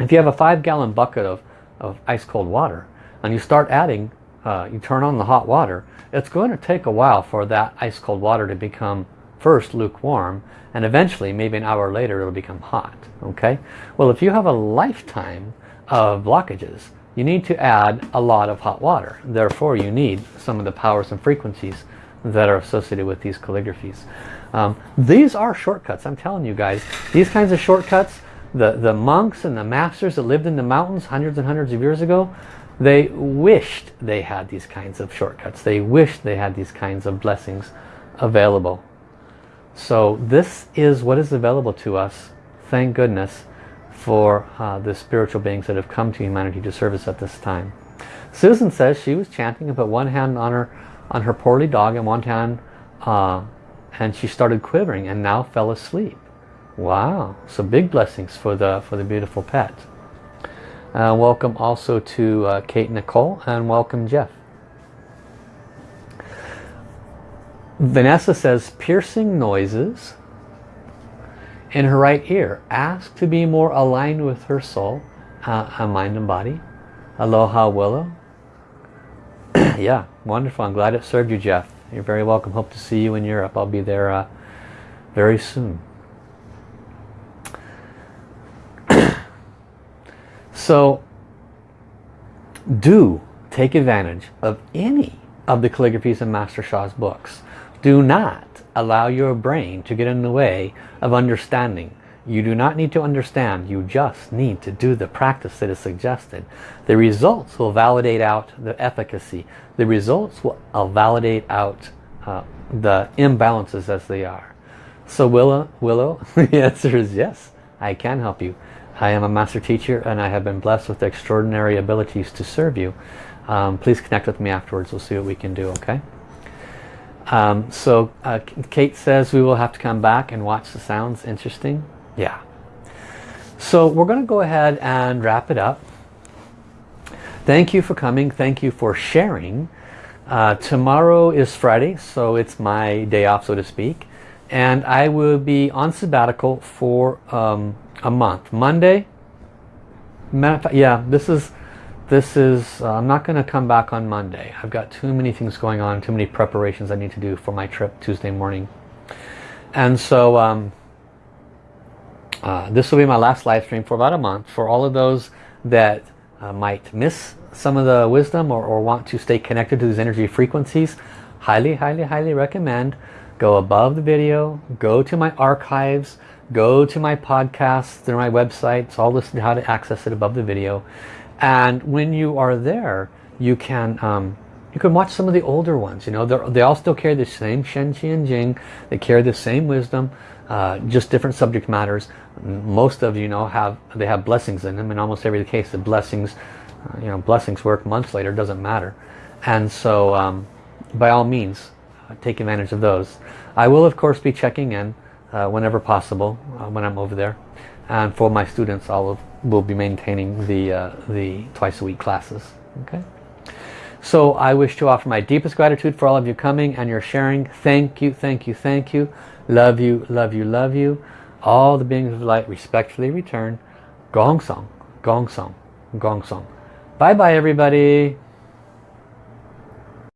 if you have a five gallon bucket of, of ice cold water and you start adding, uh, you turn on the hot water, it's going to take a while for that ice cold water to become first lukewarm and eventually maybe an hour later it'll become hot okay? Well if you have a lifetime of blockages you need to add a lot of hot water. Therefore you need some of the powers and frequencies that are associated with these calligraphies. Um, these are shortcuts. I'm telling you guys these kinds of shortcuts the the monks and the masters that lived in the mountains hundreds and hundreds of years ago they wished they had these kinds of shortcuts. They wished they had these kinds of blessings available so this is what is available to us, thank goodness, for uh, the spiritual beings that have come to humanity to service at this time. Susan says she was chanting and put one hand on her on her poorly dog and one hand uh, and she started quivering and now fell asleep. Wow, so big blessings for the for the beautiful pet. Uh, welcome also to uh, Kate Nicole and welcome Jeff. Vanessa says piercing noises in her right ear. Ask to be more aligned with her soul, uh, mind and body. Aloha Willow. yeah, wonderful. I'm glad it served you, Jeff. You're very welcome. Hope to see you in Europe. I'll be there uh, very soon. so do take advantage of any of the calligraphies in Master Sha's books. Do not allow your brain to get in the way of understanding. You do not need to understand. You just need to do the practice that is suggested. The results will validate out the efficacy. The results will validate out uh, the imbalances as they are. So Willow, Willow, the answer is yes. I can help you. I am a master teacher and I have been blessed with extraordinary abilities to serve you. Um, please connect with me afterwards. We'll see what we can do, okay? Um, so uh, Kate says we will have to come back and watch the sounds. Interesting. Yeah. So we're going to go ahead and wrap it up. Thank you for coming. Thank you for sharing. Uh, tomorrow is Friday, so it's my day off, so to speak. And I will be on sabbatical for um, a month. Monday, yeah, this is this is, uh, I'm not going to come back on Monday. I've got too many things going on, too many preparations I need to do for my trip Tuesday morning. And so um, uh, this will be my last live stream for about a month. For all of those that uh, might miss some of the wisdom or, or want to stay connected to these energy frequencies, highly, highly, highly recommend go above the video, go to my archives, go to my podcasts, through my website. It's all listed how to access it above the video and when you are there you can um, you can watch some of the older ones you know they all still carry the same Shen Qi and Jing. They carry the same wisdom uh, just different subject matters. Most of you know have they have blessings in them. In almost every case the blessings uh, you know blessings work months later doesn't matter. And so um, by all means uh, take advantage of those. I will of course be checking in uh, whenever possible uh, when I'm over there and for my students I'll will be maintaining the uh, the twice a week classes okay? So I wish to offer my deepest gratitude for all of you coming and your sharing. Thank you thank you thank you. Love you love you love you. All the beings of light respectfully return. Gong song gong song gong song. Bye bye everybody